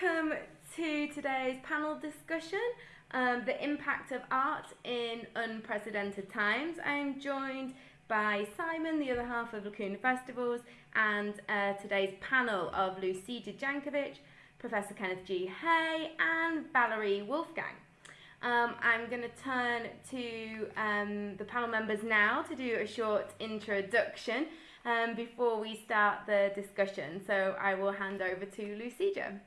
welcome to today's panel discussion, um, the impact of art in unprecedented times. I'm joined by Simon, the other half of Lacuna Festivals, and uh, today's panel of Lucija Jankovic, Professor Kenneth G. Hay, and Valerie Wolfgang. Um, I'm going to turn to um, the panel members now to do a short introduction um, before we start the discussion. So I will hand over to Lucija.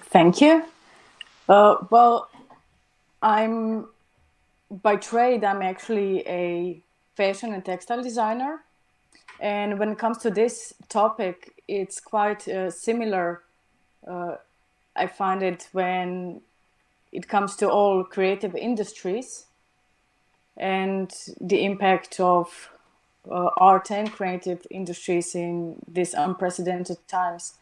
Thank you. Uh, well, I'm by trade, I'm actually a fashion and textile designer. And when it comes to this topic, it's quite uh, similar. Uh, I find it when it comes to all creative industries and the impact of uh, art and creative industries in these unprecedented times.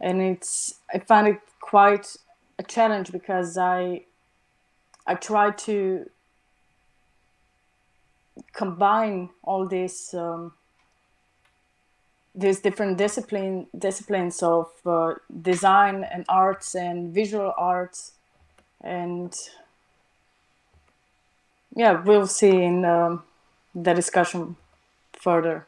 And it's I find it quite a challenge because I I try to combine all these um, these different discipline disciplines of uh, design and arts and visual arts and yeah, we'll see in um, the discussion further.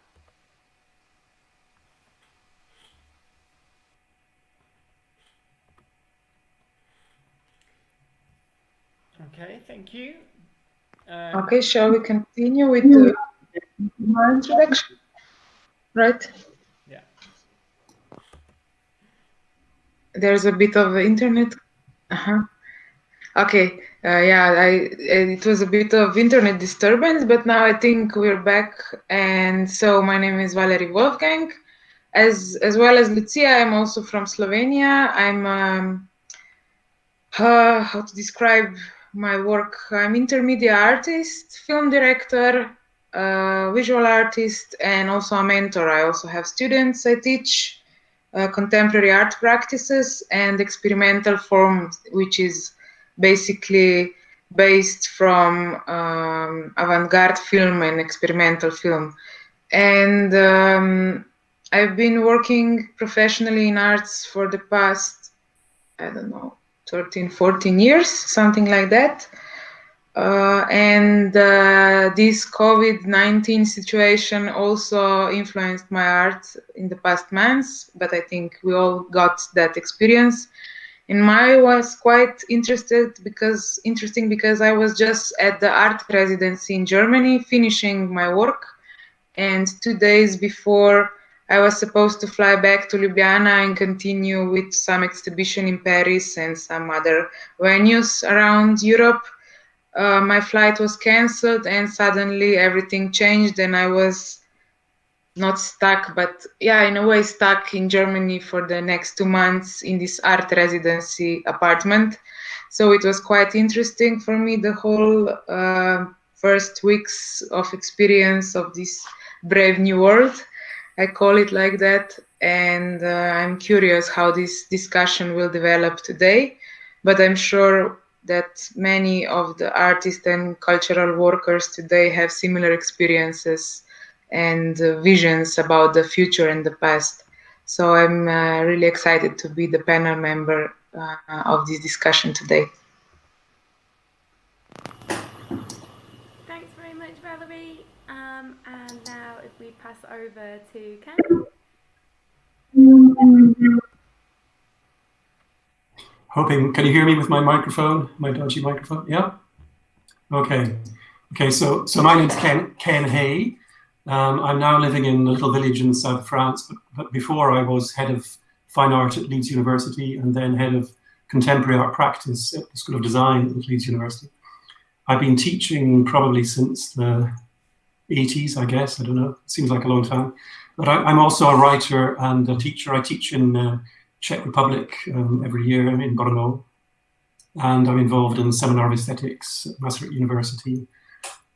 Okay, thank you. Um, okay, shall we continue with the my introduction? Right? Yeah. There's a bit of internet. Uh -huh. Okay, uh, yeah, I, it was a bit of internet disturbance, but now I think we're back. And so my name is Valerie Wolfgang. As, as well as Lucia, I'm also from Slovenia. I'm, um, uh, how to describe my work? I'm intermediate artist, film director, uh, visual artist, and also a mentor. I also have students I teach. Uh, contemporary art practices and experimental form, which is basically based from um, avant-garde film and experimental film. And um, I've been working professionally in arts for the past, I don't know, 13, 14 years, something like that. Uh, and uh, this COVID-19 situation also influenced my art in the past months, but I think we all got that experience and my was quite interested because interesting because I was just at the art residency in Germany finishing my work and two days before I was supposed to fly back to Ljubljana and continue with some exhibition in Paris and some other venues around Europe. Uh, my flight was cancelled and suddenly everything changed and I was not stuck, but yeah, in a way stuck in Germany for the next two months in this art residency apartment. So it was quite interesting for me, the whole uh, first weeks of experience of this brave new world. I call it like that. And uh, I'm curious how this discussion will develop today. But I'm sure that many of the artists and cultural workers today have similar experiences and uh, visions about the future and the past. So I'm uh, really excited to be the panel member uh, of this discussion today. Thanks very much, Valerie. Um, and now if we pass over to Ken. Hoping, can you hear me with my microphone, my dodgy microphone? Yeah? Okay. Okay, so so my name's Ken, Ken Hay. Um, I'm now living in a little village in south France, but, but, before I was head of fine art at Leeds University and then head of contemporary art practice at the School of Design at Leeds University. I've been teaching probably since the 80s, I guess, I don't know, it seems like a long time. But I, am also a writer and a teacher. I teach in uh, Czech Republic um, every year, in Brno. And I'm involved in the Seminar of Aesthetics at Maastricht University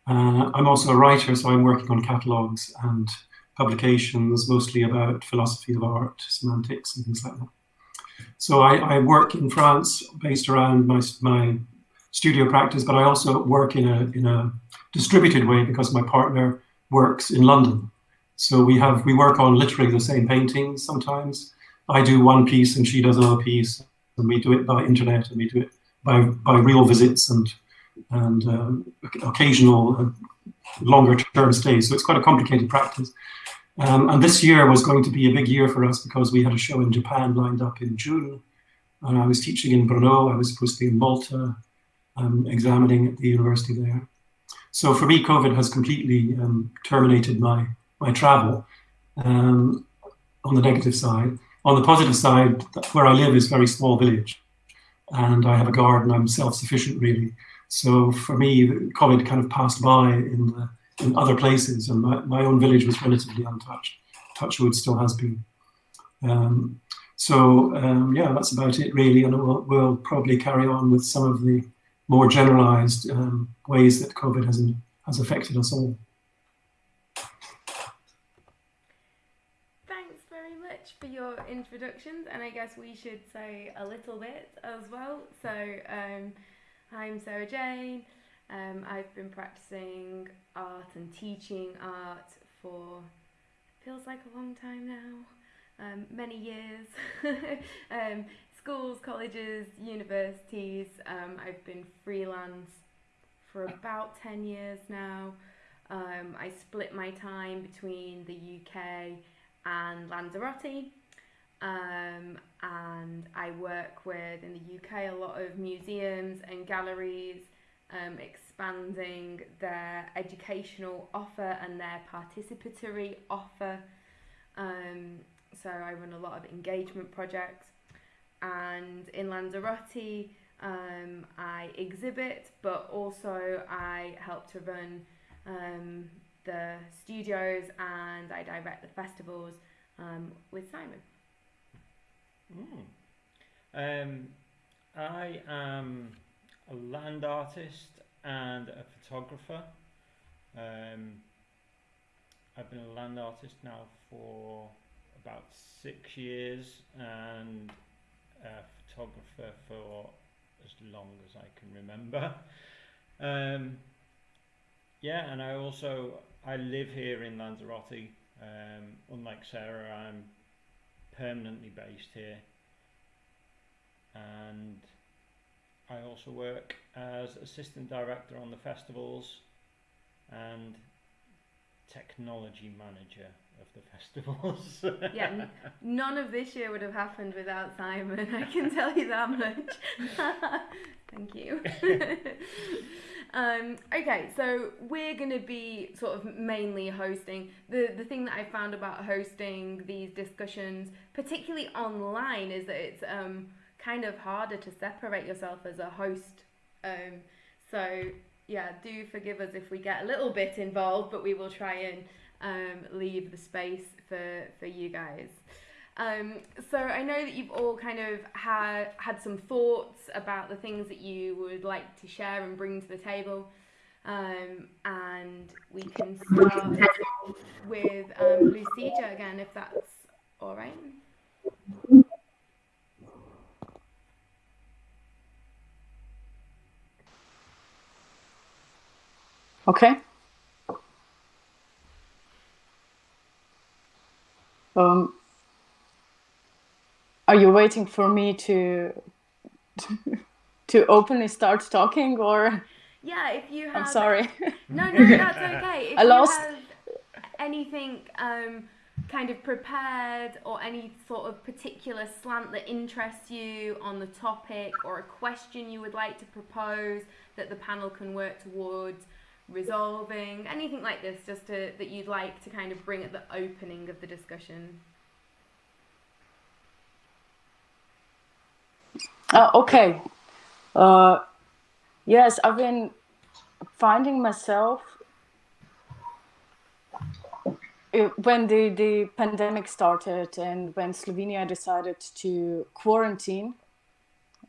uh, I'm also a writer, so I'm working on catalogues and publications, mostly about philosophy of art, semantics, and things like that. So I, I work in France, based around my, my studio practice, but I also work in a, in a distributed way because my partner works in London. So we have we work on literally the same paintings sometimes. I do one piece and she does another piece, and we do it by internet and we do it by by real visits and and um, occasional uh, longer term stays. So it's quite a complicated practice. Um, and this year was going to be a big year for us because we had a show in Japan lined up in June. And I was teaching in Brno. I was supposed to be in Malta, um, examining at the university there. So for me, COVID has completely um, terminated my, my travel um, on the negative side. On the positive side, where I live is a very small village and I have a garden. I'm self-sufficient really. So for me, COVID kind of passed by in the in other places, and my, my own village was relatively untouched. Touchwood still has been. Um, so um, yeah, that's about it really, and we'll, we'll, probably carry on with some of the more generalized um, ways that COVID has, has affected us all. Thanks very much for your introductions, and I guess we should say a little bit as well. So um, I'm Sarah Jane. Um, I've been practicing art and teaching art for feels like a long time now, um, many years. um, schools, colleges, universities. Um, I've been freelance for about 10 years now. Um, I split my time between the UK and Lanzarote. Um, and I work with in the UK a lot of museums and galleries um, expanding their educational offer and their participatory offer. Um, so I run a lot of engagement projects, and in Lanzarote, um, I exhibit, but also I help to run um, the studios and I direct the festivals um, with Simon. Mm. I am a land artist and a photographer. Um, I've been a land artist now for about six years and photographer for as long as I can remember. Um, yeah, and I also I live here in Lanzarote. Um, unlike Sarah, I'm permanently based here, and I also work as assistant director on the festivals and technology manager of the festivals. yeah, n- none of this year would have happened without Simon. I can tell you that much. Thank you. um, okay, so we're going to be sort of mainly hosting. The the thing that I found about hosting these discussions, particularly online, is that it's um, kind of harder to separate yourself as a host. Um, so yeah, do forgive us if we get a little bit involved, but we will try and um, leave the space for for you guys. Um, so I know that you've all kind of had had some thoughts about the things that you would like to share and bring to the table. Um, and we can start with um, Lucija again, if that's all right. Okay. Um, are you waiting for me to to openly start talking or? Yeah, if you have. I'm sorry. No, no, that's okay. If I lost. You have anything um, kind of prepared or any sort of particular slant that interests you on the topic or a question you would like to propose that the panel can work towards resolving, anything like this, just to, that you'd like to kind of bring at the opening of the discussion? Uh, okay. Uh, yes, I've been finding myself uh, when the, the pandemic started and when Slovenia decided to quarantine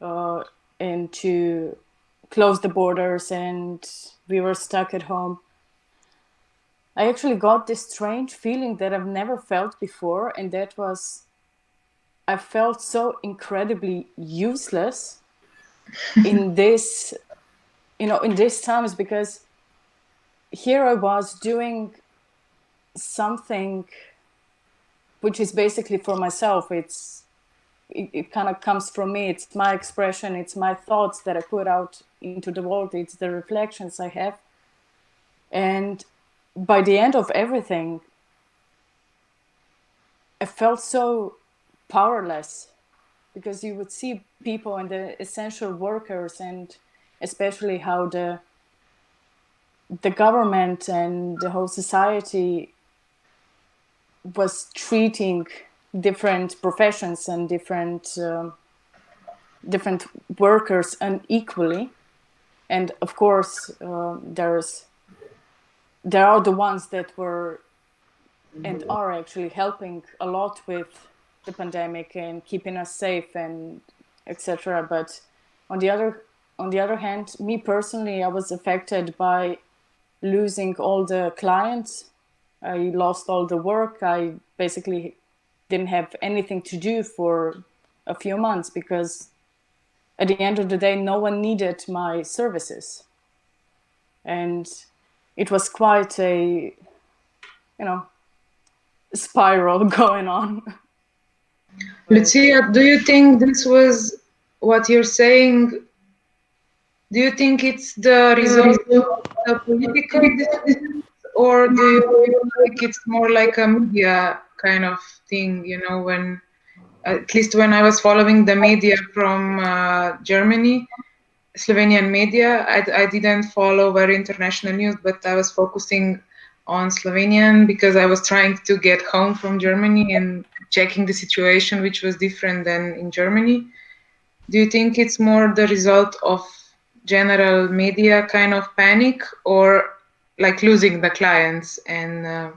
uh, and to close the borders and we were stuck at home. I actually got this strange feeling that I've never felt before, and that was I felt so incredibly useless in this, you know, in these times because here I was doing something which is basically for myself. It's it, it kind of comes from me. It's my expression. It's my thoughts that I put out into the world. It's the reflections I have. And by the end of everything, I felt so powerless because you would see people and the essential workers and especially how the the government and the whole society was treating different professions and different um, different workers unequally and of course uh, there's there are the ones that were and are actually helping a lot with the pandemic and keeping us safe and etc but on the other on the other hand me personally i was affected by losing all the clients. I lost all the work. I basically didn't have anything to do for a few months because at the end of the day no one needed my services. And it was quite a you know spiral going on. Lucia do you think this was what you're saying? Do you think it's the result of the political decisions or do you like it's more like a media kind of thing you know when at least when i was following the media from uh, germany slovenian media I, I didn't follow very international news but i was focusing on slovenian because i was trying to get home from germany and checking the situation which was different than in germany. Do you think it's more the result of general media kind of panic or like losing the clients and uh,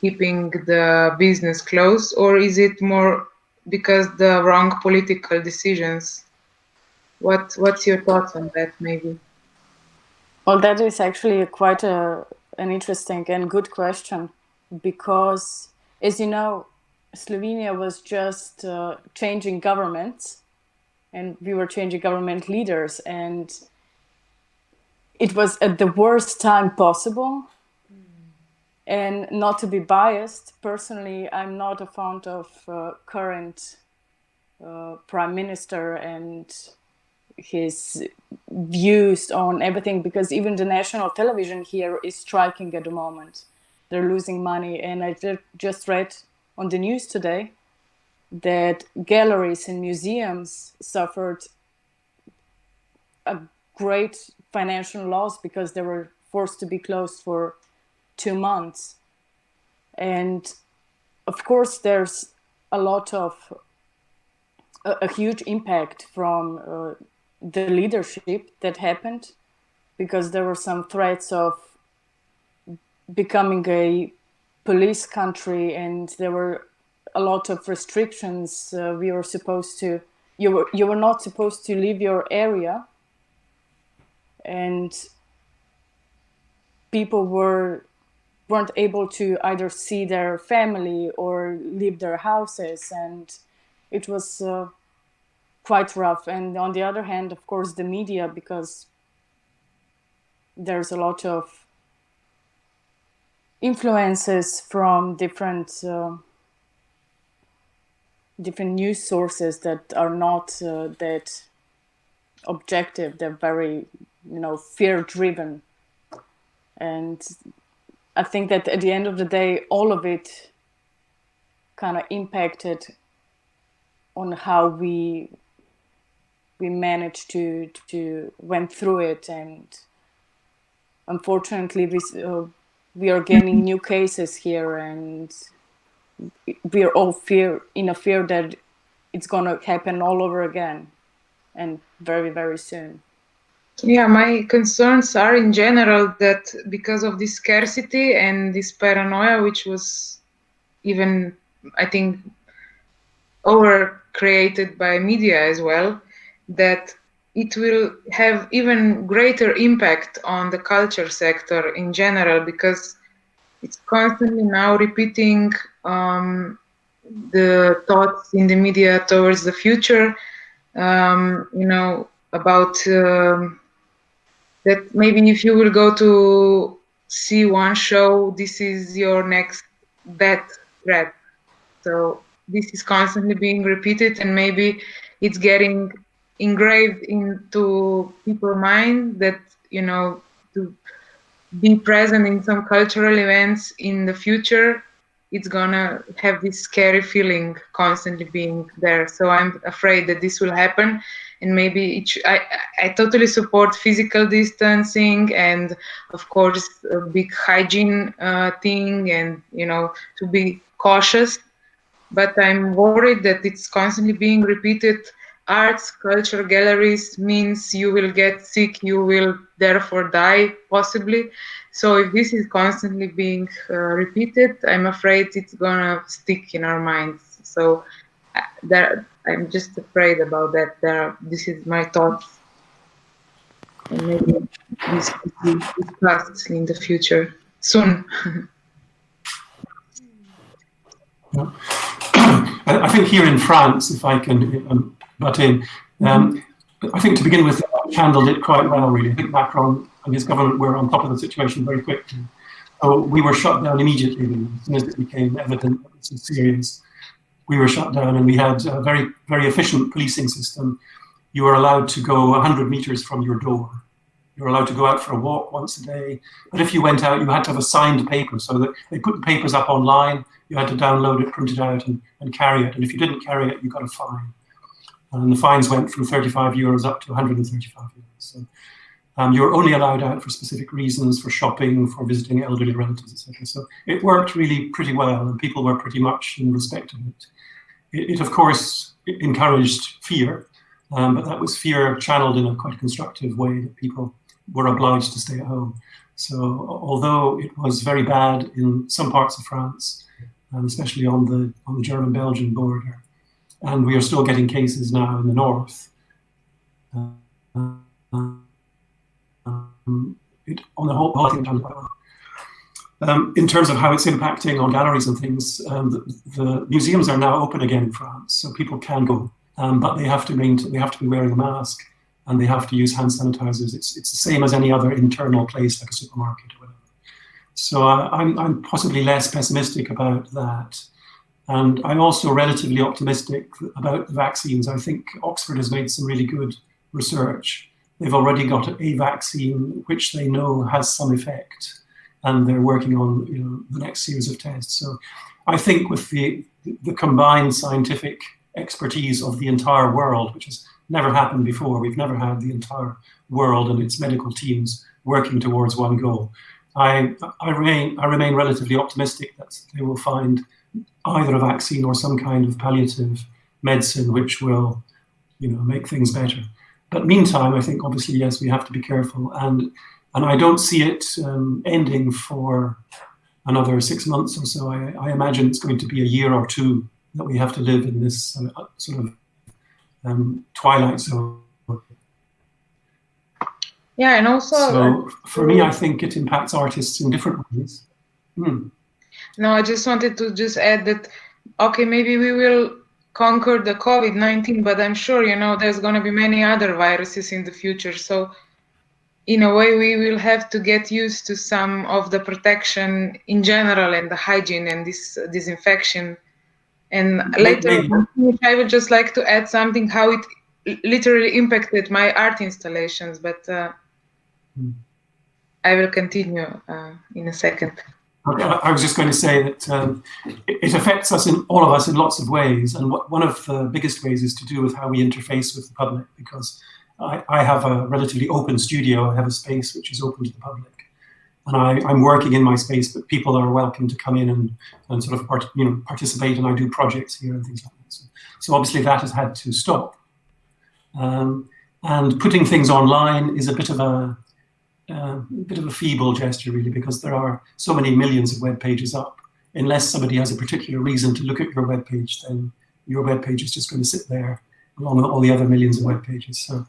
keeping the business closed or is it more because the wrong political decisions. What what's your thoughts on that maybe? Well that is actually quite a an interesting and good question because as you know slovenia was just uh, changing governments and we were changing government leaders and it was at the worst time possible and not to be biased, personally, I'm not a fan of uh, current uh, prime minister and his views on everything because even the national television here is striking at the moment. They're losing money. And I just read on the news today that galleries and museums suffered a great financial loss because they were forced to be closed for two months. And of course, there's a lot of a, a huge impact from uh, the leadership that happened because there were some threats of becoming a police country and there were a lot of restrictions uh, we were supposed to you were you were not supposed to leave your area and people were weren't able to either see their family or leave their houses and it was uh, quite rough. And on the other hand of course the media because there's a lot of influences from different uh, different news sources that are not uh, that objective. They're very you know fear driven and I think that at the end of the day, all of it kind of impacted on how we we managed to to went through it, and unfortunately, we uh, we are gaining new cases here, and we are all fear in a fear that it's going to happen all over again, and very very soon. Yeah, my concerns are in general that because of this scarcity and this paranoia, which was even, I think, over created by media as well, that it will have even greater impact on the culture sector in general because it's constantly now repeating um, the thoughts in the media towards the future. Um, you know about um, that maybe if you will go to see one show, this is your next death threat. So this is constantly being repeated and maybe it's getting engraved into people's mind that, you know, to be present in some cultural events in the future, it's gonna have this scary feeling constantly being there. So I'm afraid that this will happen and maybe it I, I totally support physical distancing and of course a big hygiene uh, thing and you know to be cautious. But i'm worried that it's constantly being repeated. Arts culture galleries means you will get sick you will therefore die possibly. So if this is constantly being uh, repeated i'm afraid it's gonna stick in our minds. So uh, that I'm just afraid about that. There, this is my thoughts, and maybe this will be discussed in the future soon. I think here in France, if I can um, butt in, um, I think to begin with, I've handled it quite well, really. I think Macron and his government were on top of the situation very quickly. So we were shut down immediately as soon as it became evident that this was serious we were shut down and we had a very, very efficient policing system. You were allowed to go 100 meters from your door. You were allowed to go out for a walk once a day. But if you went out, you had to have a signed paper so that they put the papers up online. You had to download it, print it out and, and carry it. And if you didn't carry it, you got a fine. And the fines went from 35 euros up to 135 euros. So um, you're only allowed out for specific reasons, for shopping, for visiting elderly relatives, etc. So it worked really pretty well, and people were pretty much in respect of it. It, it of course, encouraged fear, um, but that was fear channeled in a quite constructive way that people were obliged to stay at home. So although it was very bad in some parts of France, and especially on the on the German-Belgian border, and we are still getting cases now in the north. Uh, um, it, on the whole, I think um, in terms of how it's impacting on galleries and things, um, the, the, museums are now open again in France, so people can go, um, but they have to maintain, they have to be wearing a mask and they have to use hand sanitizers. It's it's the same as any other internal place like a supermarket or whatever. So uh, I'm I'm possibly less pessimistic about that, and I'm also relatively optimistic about the vaccines. I think Oxford has made some really good research. They've already got a vaccine which they know has some effect and they're working on you know, the next series of tests. So I think with the, the combined scientific expertise of the entire world, which has never happened before, we've never had the entire world and its medical teams working towards one goal. I, I, remain, I remain relatively optimistic that they will find either a vaccine or some kind of palliative medicine which will you know, make things better. But meantime, I think obviously, yes, we have to be careful. And and I don't see it um, ending for another six months or so. I, I, imagine it's going to be a year or two that we have to live in this uh, sort of um, twilight zone. Yeah, and also. So for me, I think it impacts artists in different ways. Hmm. No, I just wanted to just add that, okay, maybe we will conquer the COVID-19, but I'm sure, you know, there's going to be many other viruses in the future. So in a way we will have to get used to some of the protection in general and the hygiene and this disinfection and later i would just like to add something how it literally impacted my art installations but uh, hmm. i will continue uh, in a second I was just going to say that um, it affects us in all of us in lots of ways, and one of the biggest ways is to do with how we interface with the public. Because I, I, have a relatively open studio. I have a space which is open to the public. And I, am working in my space, but people are welcome to come in and, and sort of part, you know, participate, and I do projects here and things like that. So, so obviously that has had to stop. Um, and putting things online is a bit of a, uh, a bit of a feeble gesture, really, because there are so many millions of web pages up. Unless somebody has a particular reason to look at your web page, then your web page is just going to sit there along with all the other millions of web pages. So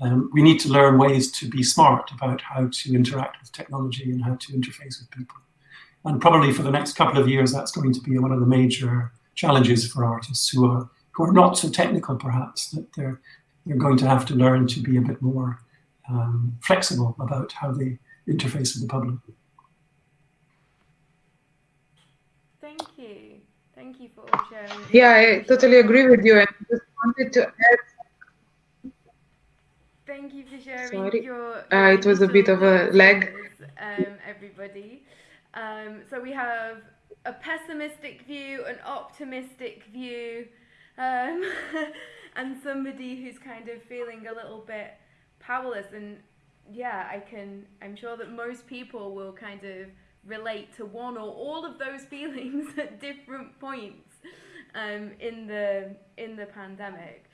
um, we need to learn ways to be smart about how to interact with technology and how to interface with people. And probably for the next couple of years, that's going to be one of the major challenges for artists who are who are not so technical, perhaps, that they're they're going to have to learn to be a bit more um, flexible about how they interface with the public. Thank you. Thank you for all sharing. Yeah, I totally agree with you. I just wanted to add. Thank you for sharing Sorry. your. Uh, it was a bit of a lag. Um, everybody. Um, so we have a pessimistic view, an optimistic view, um, and somebody who's kind of feeling a little bit powerless. And yeah, I can. I'm sure that most people will kind of relate to one or all of those feelings at different points um, in the in the pandemic.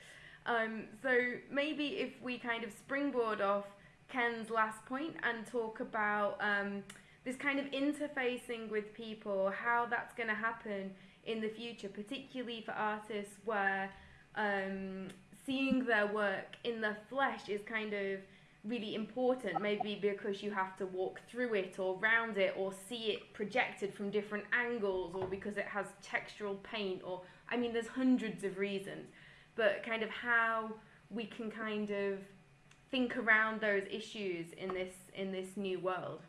Um, so maybe if we kind of springboard off Ken's last point and talk about um, this kind of interfacing with people, how that's going to happen in the future, particularly for artists where um, seeing their work in the flesh is kind of really important, maybe because you have to walk through it or round it or see it projected from different angles or because it has textural paint or I mean there's hundreds of reasons but kind of how we can kind of think around those issues in this in this new world.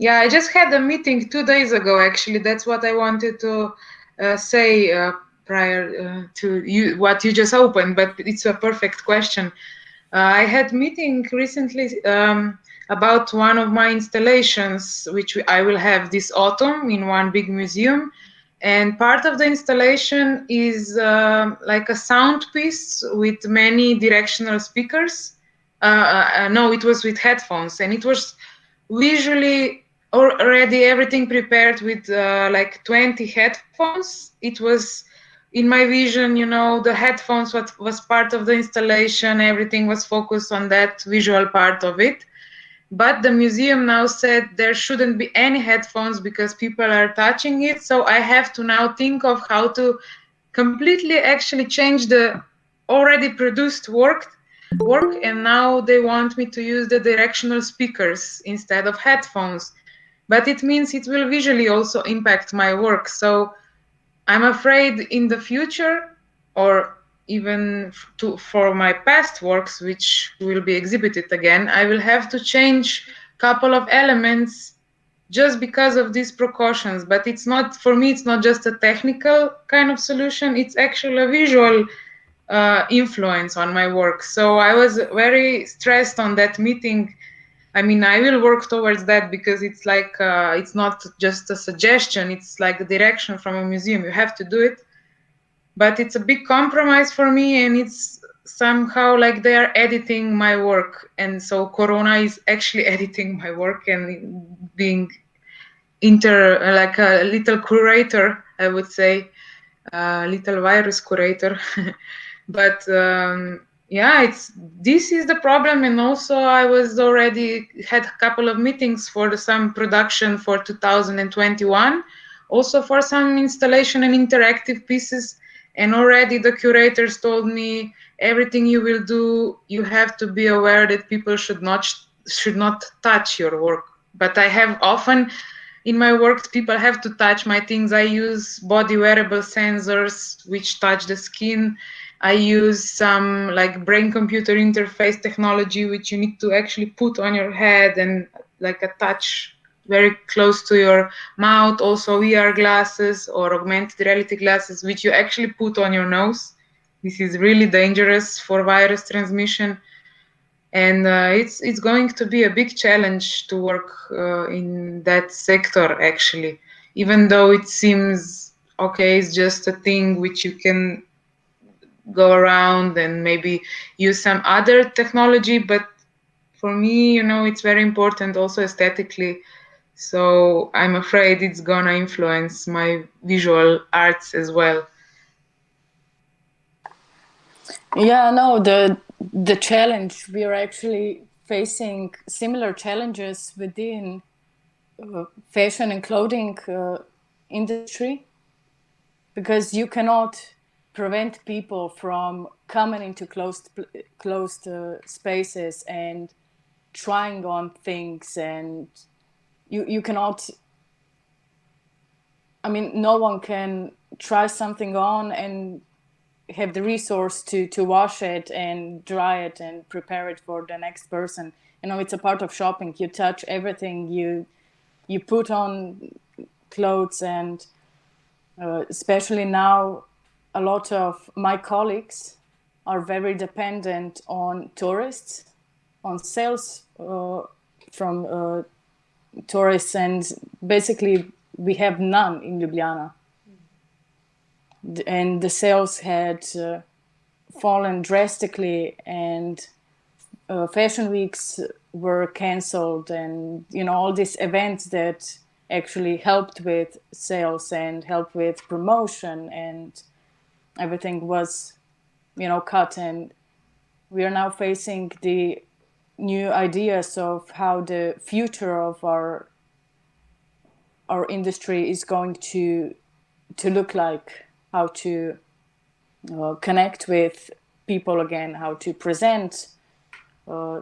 Yeah, I just had a meeting two days ago. Actually, that's what I wanted to uh, say uh, prior uh, to you what you just opened. But it's a perfect question. Uh, I had meeting recently um, about one of my installations, which I will have this autumn in one big museum. And part of the installation is um like a sound piece with many directional speakers. Uh, uh, no, it was with headphones, and it was visually already everything prepared with uh, like 20 headphones. It was in my vision, you know, the headphones was, was part of the installation. Everything was focused on that visual part of it. But the museum now said there shouldn't be any headphones because people are touching it. So I have to now think of how to completely actually change the already produced work work and now they want me to use the directional speakers instead of headphones but it means it will visually also impact my work. So i'm afraid in the future or even to, for my past works which will be exhibited again i will have to change a couple of elements just because of these precautions. But it's not for me it's not just a technical kind of solution it's actually a visual uh, influence on my work. So i was very stressed on that meeting i mean i will work towards that because it's like uh, it's not just a suggestion it's like a direction from a museum. You have to do it. But it's a big compromise for me and it's somehow like they are editing my work. And so corona is actually editing my work and being inter like a little curator i would say a little virus curator. But um, yeah it's this is the problem and also i was already had a couple of meetings for the, some production for 2021 also for some installation and interactive pieces and already the curators told me everything you will do you have to be aware that people should not should not touch your work. But i have often in my work people have to touch my things. I use body wearable sensors which touch the skin i use some like brain computer interface technology which you need to actually put on your head and like a touch very close to your mouth also vr glasses or augmented reality glasses which you actually put on your nose. This is really dangerous for virus transmission. And uh, it's it's going to be a big challenge to work uh, in that sector actually. Even though it seems okay it's just a thing which you can go around and maybe use some other technology but for me you know it's very important also aesthetically. So i'm afraid it's gonna influence my visual arts as well. Yeah no the the challenge we are actually facing similar challenges within uh, fashion and clothing uh, industry because you cannot prevent people from coming into closed closed uh, spaces and trying on things and you you cannot i mean no one can try something on and have the resource to to wash it and dry it and prepare it for the next person. You know it's a part of shopping. You touch everything. You you put on clothes and uh, especially now a lot of my colleagues are very dependent on tourists on sales uh, from uh, tourists and basically we have none in ljubljana. And the sales had uh, fallen drastically and uh, fashion weeks were canceled and you know all these events that actually helped with sales and helped with promotion and everything was you know cut and we are now facing the new ideas of how the future of our our industry is going to to look like how to uh, connect with people again how to present uh,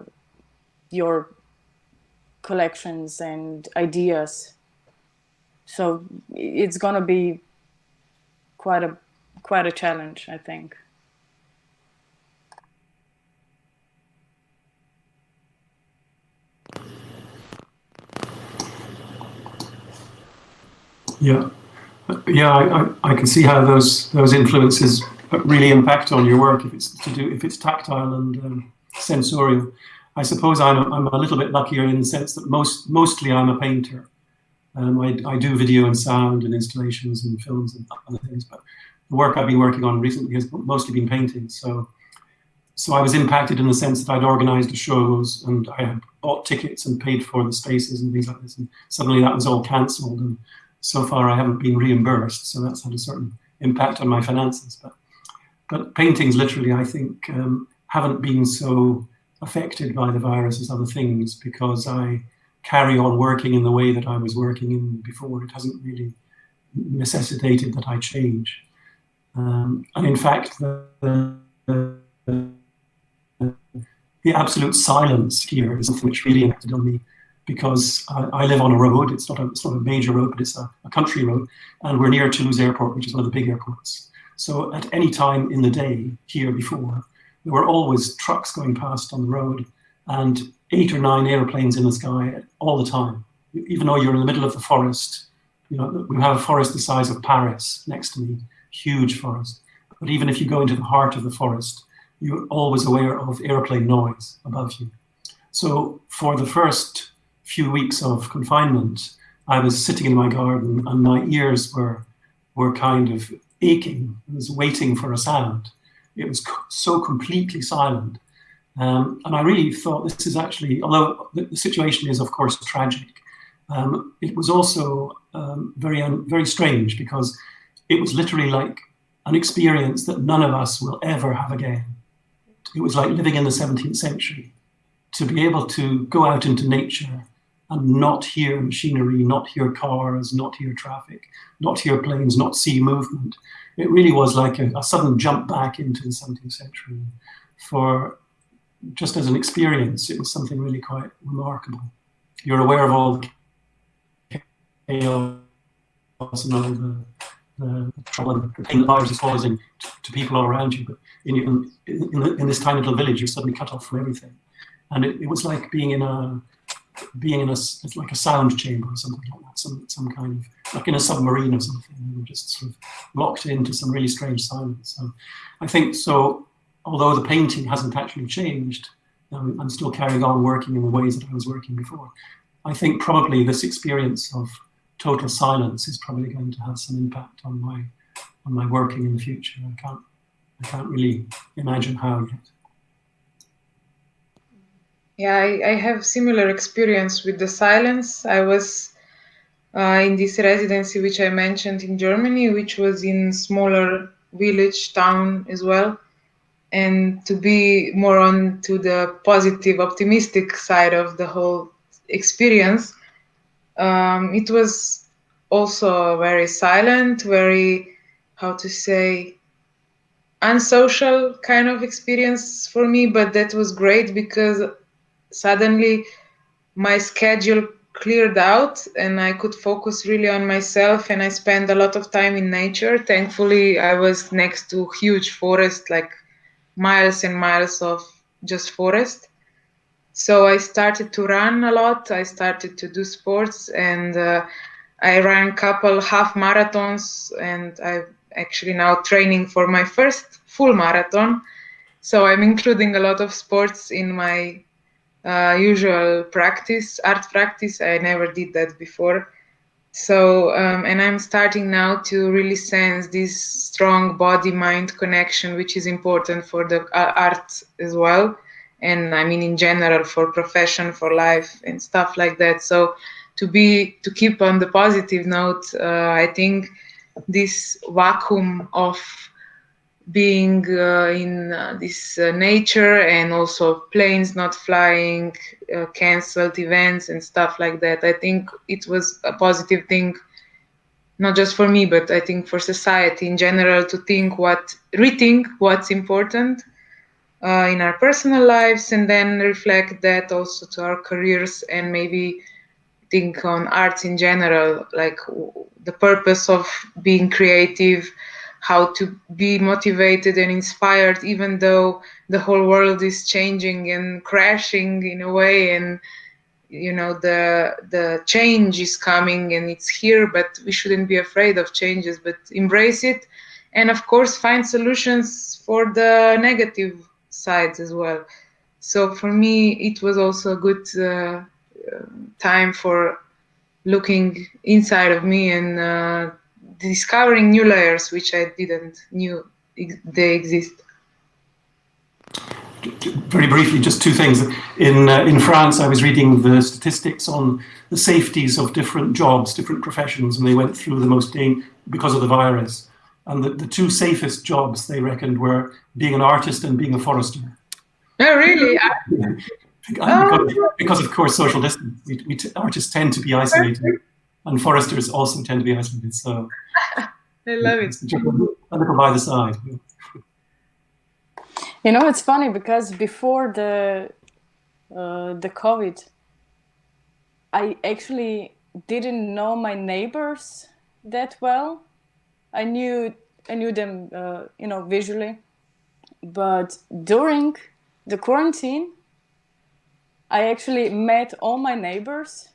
your collections and ideas. So it's gonna be quite a quite a challenge, I think. Yeah, yeah, I, I, can see how those those influences really impact on your work if it's to do if it's tactile and um, sensorial. I suppose I'm I'm a little bit luckier in the sense that most mostly I'm a painter. Um, I, I do video and sound and installations and films and other things, but the work I've been working on recently has mostly been painting. So, so I was impacted in the sense that I'd organised the shows and I had bought tickets and paid for the spaces and things like this, and suddenly that was all cancelled. And so far, I haven't been reimbursed, so that's had a certain impact on my finances. But, but paintings, literally, I think, um, haven't been so affected by the virus as other things because I carry on working in the way that I was working in before. It hasn't really necessitated that I change. Um, and in fact, the, the, the, absolute silence here is something which really impacted on me because I, I, live on a road. It's not a, it's not a major road, but it's a, a country road. And we're near Toulouse Airport, which is one of the big airports. So at any time in the day here before, there were always trucks going past on the road and eight or nine airplanes in the sky all the time. Even though you're in the middle of the forest, you know, we have a forest the size of Paris next to me, huge forest. But even if you go into the heart of the forest, you're always aware of airplane noise above you. So for the first few weeks of confinement, I was sitting in my garden and my ears were, were kind of aching. I was waiting for a sound. It was so completely silent. Um, and I really thought this is actually, although the, the situation is of course tragic, um, it was also um, very, very strange because it was literally like an experience that none of us will ever have again. It was like living in the 17th century. To be able to go out into nature and not hear machinery, not hear cars, not hear traffic, not hear planes, not see movement. It really was like a, a sudden jump back into the 17th century. For just as an experience, it was something really quite remarkable. You're aware of all the chaos and all the, the trouble and the pain virus is causing to, people all around you, but in, in, in, in, this tiny little village, you're suddenly cut off from everything. And it, it was like being in a being in a like a sound chamber or something like that, some some kind of like in a submarine or something. We were just sort of locked into some really strange silence. So I think so. Although the painting hasn't actually changed, um, I'm still carrying on working in the ways that I was working before. I think probably this experience of total silence is probably going to have some impact on my on my working in the future. I can't I can't really imagine how yet. Yeah, I, I have similar experience with the silence. I was uh, in this residency, which I mentioned in Germany, which was in smaller village town as well. And to be more on to the positive, optimistic side of the whole experience, um, it was also very silent, very, how to say, unsocial kind of experience for me. But that was great because suddenly my schedule cleared out and I could focus really on myself and I spent a lot of time in nature. Thankfully, I was next to huge forest, like miles and miles of just forest. So I started to run a lot. I started to do sports, and uh, I ran a couple half marathons, and I'm actually now training for my first full marathon. So I'm including a lot of sports in my uh, usual practice, art practice. I never did that before. So, um, and I'm starting now to really sense this strong body mind connection, which is important for the uh, art as well. And I mean, in general, for profession, for life, and stuff like that. So, to be to keep on the positive note, uh, I think this vacuum of being uh, in uh, this uh, nature and also planes not flying, uh, canceled events and stuff like that. I think it was a positive thing, not just for me, but I think for society in general to think what, rethink what's important uh, in our personal lives and then reflect that also to our careers and maybe think on arts in general, like the purpose of being creative how to be motivated and inspired even though the whole world is changing and crashing in a way and you know the the change is coming and it's here but we shouldn't be afraid of changes but embrace it and of course find solutions for the negative sides as well so for me it was also a good uh, time for looking inside of me and uh, discovering new layers which I didn't knew they exist. Very briefly, just two things. In uh, in France, I was reading the statistics on the safeties of different jobs, different professions, and they went through the most because of the virus. And the, the two safest jobs they reckoned were being an artist and being a forester. Oh, really? Yeah. Because, because, of course, social distance. We, we artists tend to be isolated and foresters also tend to be isolated. So I love it. A little by the side. You know, it's funny because before the uh, the COVID, I actually didn't know my neighbors that well. I knew I knew them, uh, you know, visually, but during the quarantine, I actually met all my neighbors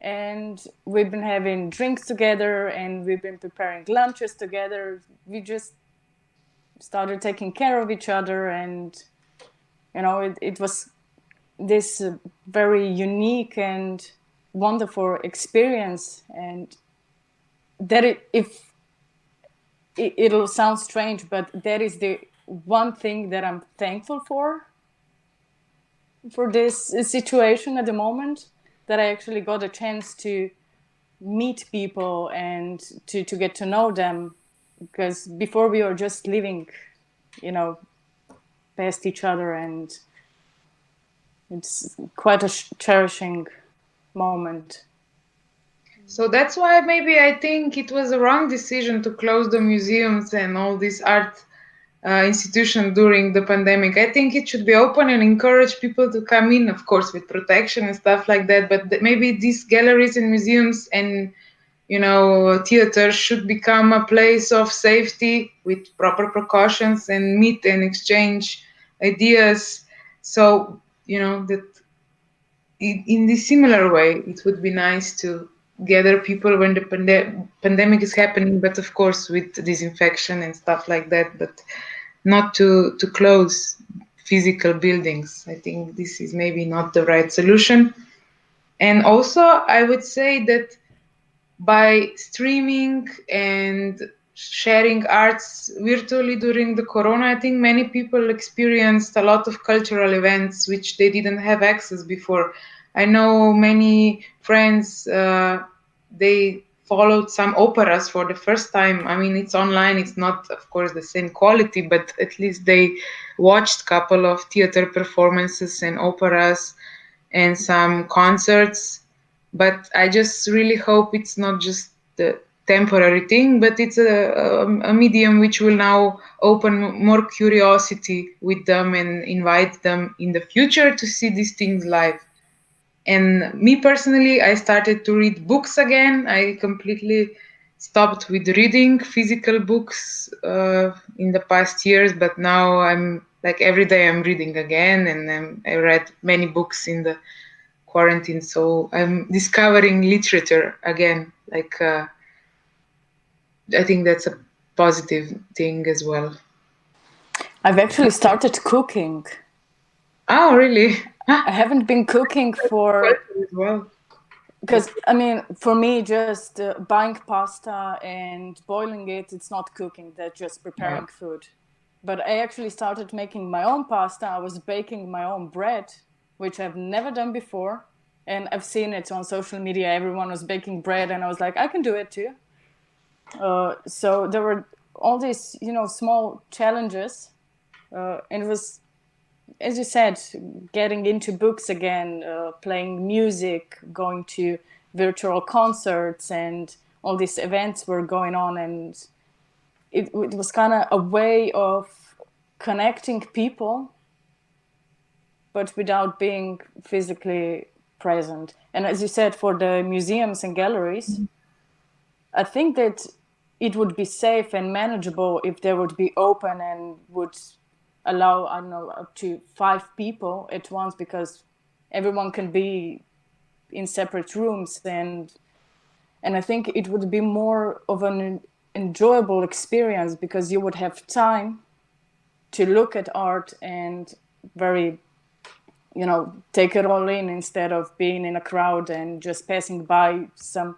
and we've been having drinks together and we've been preparing lunches together. We just started taking care of each other and you know it, it was this uh, very unique and wonderful experience. And that if it, it'll sound strange but that is the one thing that i'm thankful for for this situation at the moment that I actually got a chance to meet people and to, to get to know them because before we were just living, you know, past each other and it's quite a cherishing moment. So that's why maybe I think it was a wrong decision to close the museums and all these art uh, institution during the pandemic. I think it should be open and encourage people to come in, of course, with protection and stuff like that. But th- maybe these galleries and museums and you know theaters should become a place of safety with proper precautions and meet and exchange ideas. So you know that in, in this similar way, it would be nice to gather people when the pande- pandemic is happening but of course with disinfection and stuff like that but not to to close physical buildings. I think this is maybe not the right solution. And also i would say that by streaming and sharing arts virtually during the corona i think many people experienced a lot of cultural events which they didn't have access before. I know many friends, uh, they followed some operas for the first time. I mean, it's online, it's not, of course, the same quality, but at least they watched a couple of theater performances and operas and some concerts. But I just really hope it's not just the temporary thing, but it's a, a, a medium which will now open more curiosity with them and invite them in the future to see these things live and me personally i started to read books again i completely stopped with reading physical books uh, in the past years but now i'm like every day I'm reading again, and um, I read many books in the quarantine, so I'm discovering literature again. Like uh, I think that's a positive thing as well. I've actually started cooking. Oh, really? I haven't been cooking for well. because I mean, for me, just uh, buying pasta and boiling it, it's not cooking. That's just preparing food. But I actually started making my own pasta. I was baking my own bread, which I've never done before. And I've seen it on social media. Everyone was baking bread, and I was like, I can do it too. Uh, so there were all these, you know, small challenges, uh, and it was, as you said, getting into books again, uh, playing music, going to virtual concerts, and all these events were going on, and it, it was kind of a way of connecting people, but without being physically present. And as you said, for the museums and galleries, I think that it would be safe and manageable if they would be open and would allow I don't know up to five people at once because everyone can be in separate rooms and and I think it would be more of an enjoyable experience because you would have time to look at art and very you know take it all in instead of being in a crowd and just passing by some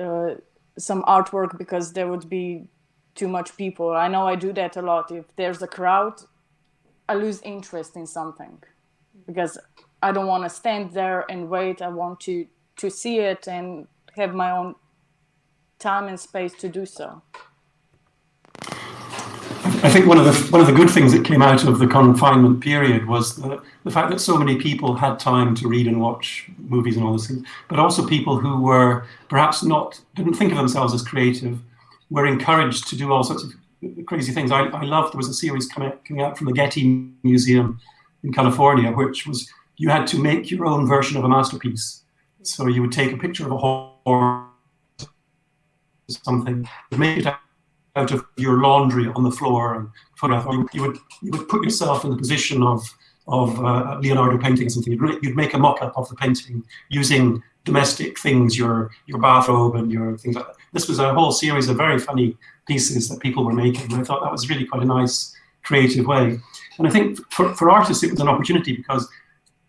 uh, some artwork because there would be too much people. I know I do that a lot. If there's a crowd, I lose interest in something because I don't want to stand there and wait. I want to to see it and have my own time and space to do so. I think one of the one of the good things that came out of the confinement period was the, the fact that so many people had time to read and watch movies and all those things, but also people who were perhaps not didn't think of themselves as creative were encouraged to do all sorts of crazy things. I, I loved there was a series coming out, coming out from the Getty Museum in California, which was you had to make your own version of a masterpiece. So you would take a picture of a horse, or something, make it out of your laundry on the floor and photograph. You would you would put yourself in the position of of uh, Leonardo painting something. You'd, you'd make a mock-up of the painting using domestic things, your your bathrobe and your things like that. This was a whole series of very funny pieces that people were making. And I thought that was really quite a nice, creative way. And I think for, for artists, it was an opportunity because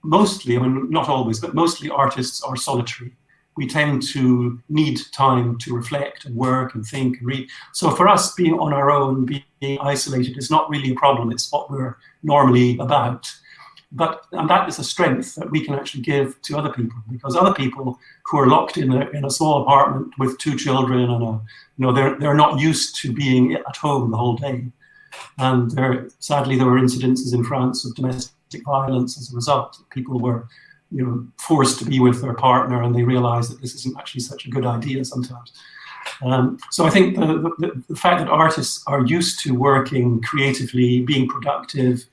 mostly, I mean, not always, but mostly artists are solitary we tend to need time to reflect and work and think and read. So for us, being on our own, being isolated is not really a problem. It's what we're normally about. But and that is a strength that we can actually give to other people because other people who are locked in a, in a small apartment with two children and a, you know they're they're not used to being at home the whole day, and there sadly there were incidences in France of domestic violence as a result. People were you know, forced to be with their partner and they realize that this isn't actually such a good idea sometimes. Um, so I think the, the, the, fact that artists are used to working creatively, being productive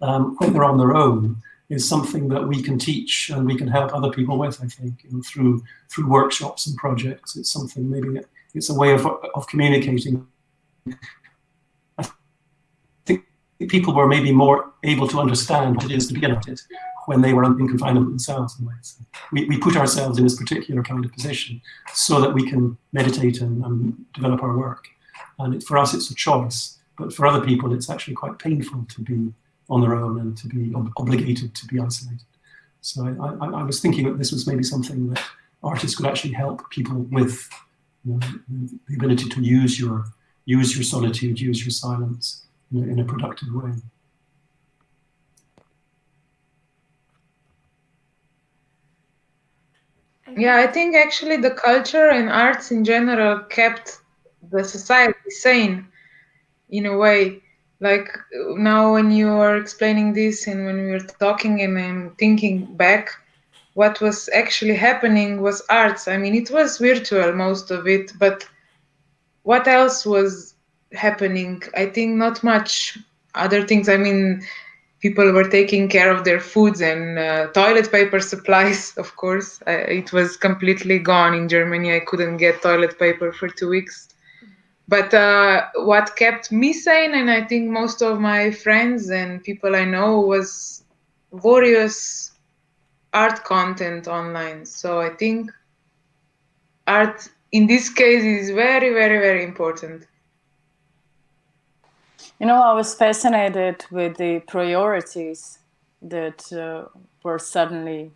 um, when they're on their own is something that we can teach and we can help other people with, I think, you know, through through workshops and projects. It's something maybe it's a way of, of communicating. I think people were maybe more able to understand what it is to be an artist when they were in confinement themselves in ways. We, we put ourselves in this particular kind of position so that we can meditate and, and develop our work. And it, for us, it's a choice. But for other people, it's actually quite painful to be on their own and to be ob obligated to be isolated. So I, I, I, was thinking that this was maybe something that artists could actually help people with you know, the ability to use your use your solitude, use your silence in a, in a productive way. Yeah, I think actually the culture and arts in general kept the society sane in a way. Like now, when you are explaining this and when we were talking, and I'm thinking back, what was actually happening was arts. I mean, it was virtual, most of it, but what else was happening? I think not much other things. I mean, people were taking care of their foods and uh, toilet paper supplies of course uh, it was completely gone in germany i couldn't get toilet paper for two weeks but uh, what kept me sane, and I think most of my friends and people I know, was various art content online. So I think art in this case is very, very, very important. You know, I was fascinated with the priorities that uh, were suddenly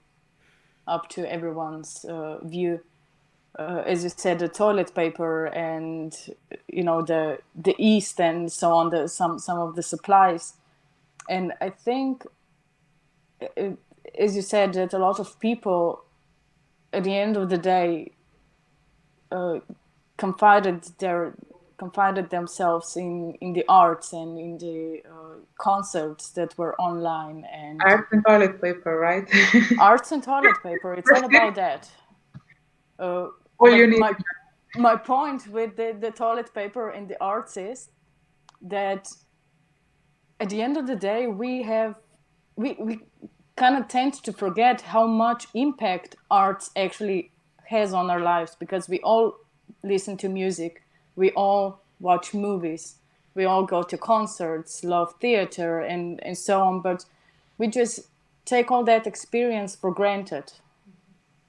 up to everyone's uh, view uh, as you said, the toilet paper and you know the the yeast and so on, the some some of the supplies, and I think, it, uh, as you said, that a lot of people, at the end of the day, uh, confided their confided themselves in in the arts and in the uh, concerts that were online and arts and toilet paper, right? arts and toilet paper. It's all about that. Uh, all you need. My, my point with the, the toilet paper and the arts is that at the end of the day, we have, we, we kind of tend to forget how much impact arts actually has on our lives because we all listen to music, we all watch movies, we all go to concerts, love theater, and, and so on. But we just take all that experience for granted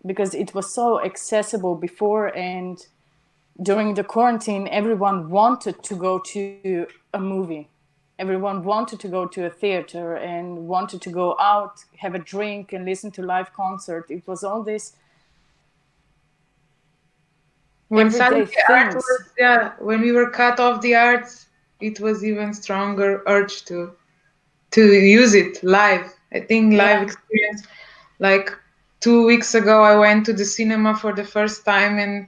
because it was so accessible before and during the quarantine everyone wanted to go to a movie. Everyone wanted to go to a theater and wanted to go out have a drink and listen to live concert. It was all this when suddenly art was, yeah when we were cut off the arts it was even stronger urge to to use it live. I think live yeah. experience like two weeks ago i went to the cinema for the first time and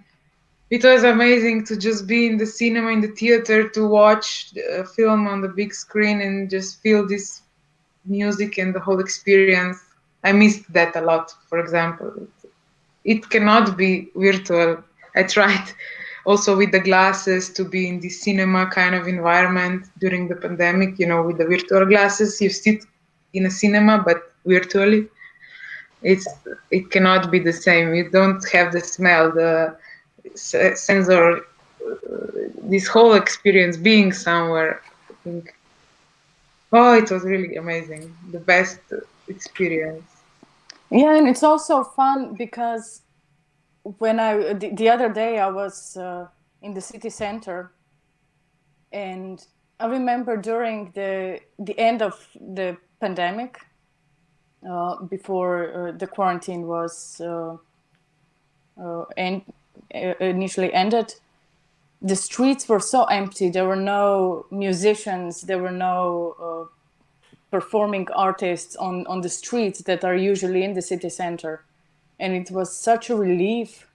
it was amazing to just be in the cinema in the theater to watch a uh, film on the big screen and just feel this music and the whole experience. I missed that a lot for example. It cannot be virtual. I tried also with the glasses to be in the cinema kind of environment during the pandemic you know with the virtual glasses. You sit in a cinema but virtually it's it cannot be the same. You don't have the smell the sensor uh, this whole experience being somewhere. I think oh it was really amazing. The best experience. Yeah and it's also fun because when i the, the other day i was uh, in the city center and i remember during the the end of the pandemic before uh, the quarantine was uh, en initially ended, the streets were so empty. There were no musicians. There were no performing artists on, on the streets that are usually in the city center. And it was such a relief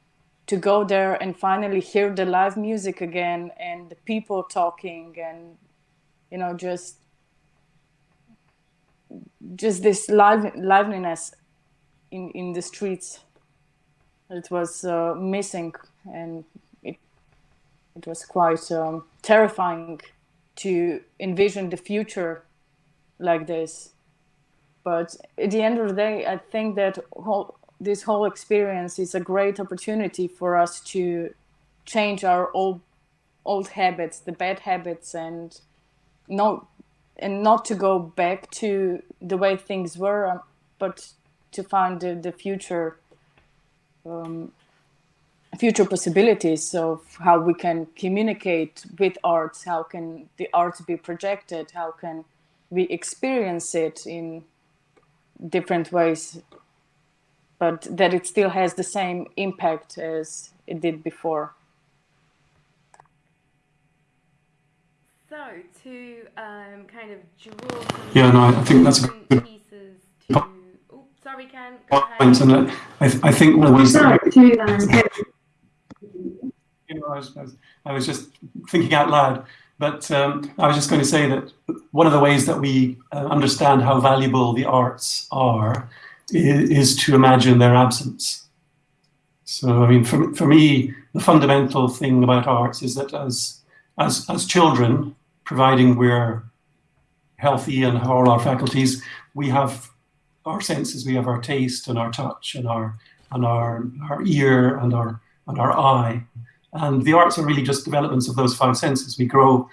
to go there and finally hear the live music again and the people talking and, you know, just just this live, liveliness in, in the streets. It was uh, missing and it, it was quite um, terrifying to envision the future like this. But at the end of the day, I think that whole, this whole experience is a great opportunity for us to change our old old habits, the bad habits, and not and not to go back to the way things were, um, but to find the, the future um, future possibilities of how we can communicate with arts, how can the arts be projected, how can we experience it in different ways, but that it still has the same impact as it did before. So to um, kind of draw yeah, no, I think that's a good pieces to. Oh, sorry, Ken. Point, and I, I think one of the ways that you know, I was, I was, I was just thinking out loud, but um, I was just going to say that one of the ways that we uh, understand how valuable the arts are is, is to imagine their absence. So, I mean, for, for me, the fundamental thing about arts is that as, as, as children, providing we're healthy and have all our faculties, we have our senses, we have our taste and our touch and our and our our ear and our and our eye. And the arts are really just developments of those five senses. We grow,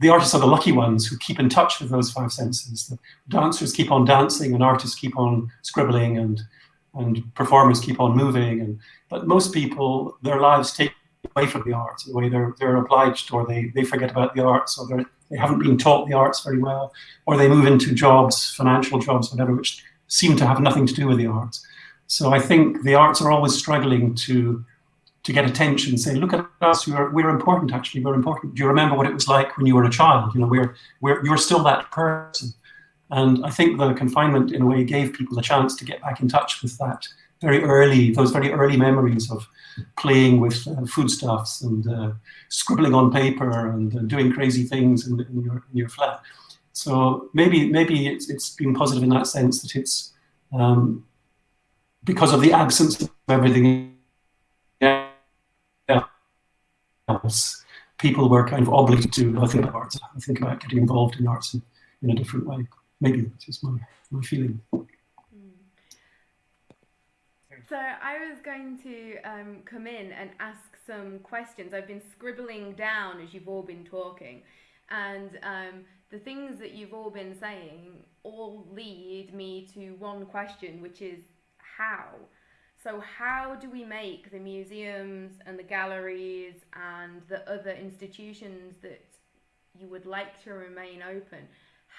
the artists are the lucky ones who keep in touch with those five senses. The dancers keep on dancing and artists keep on scribbling and, and performers keep on moving. And, but most people, their lives take away from the arts in a way they're, they're obliged or they, they forget about the arts or they're, they haven't been taught the arts very well or they move into jobs, financial jobs, whatever, which seem to have nothing to do with the arts. So I think the arts are always struggling to to get attention, say, look at us, we're, we're important actually, we're important. Do you remember what it was like when you were a child? You know, we're, we're, you're still that person. And I think the confinement in a way gave people a chance to get back in touch with that very early, those very early memories of playing with uh, foodstuffs and uh, scribbling on paper and uh, doing crazy things in, in, your, in your flat. So maybe maybe it's, it's been positive in that sense that it's um, because of the absence of everything else, people were kind of obligated to think about arts, think about getting involved in arts in, in a different way. Maybe that's just my, my feeling. So I was going to um, come in and ask some questions. I've been scribbling down as you've all been talking, and um, the things that you've all been saying all lead me to one question, which is how. So how do we make the museums and the galleries and the other institutions that you would like to remain open?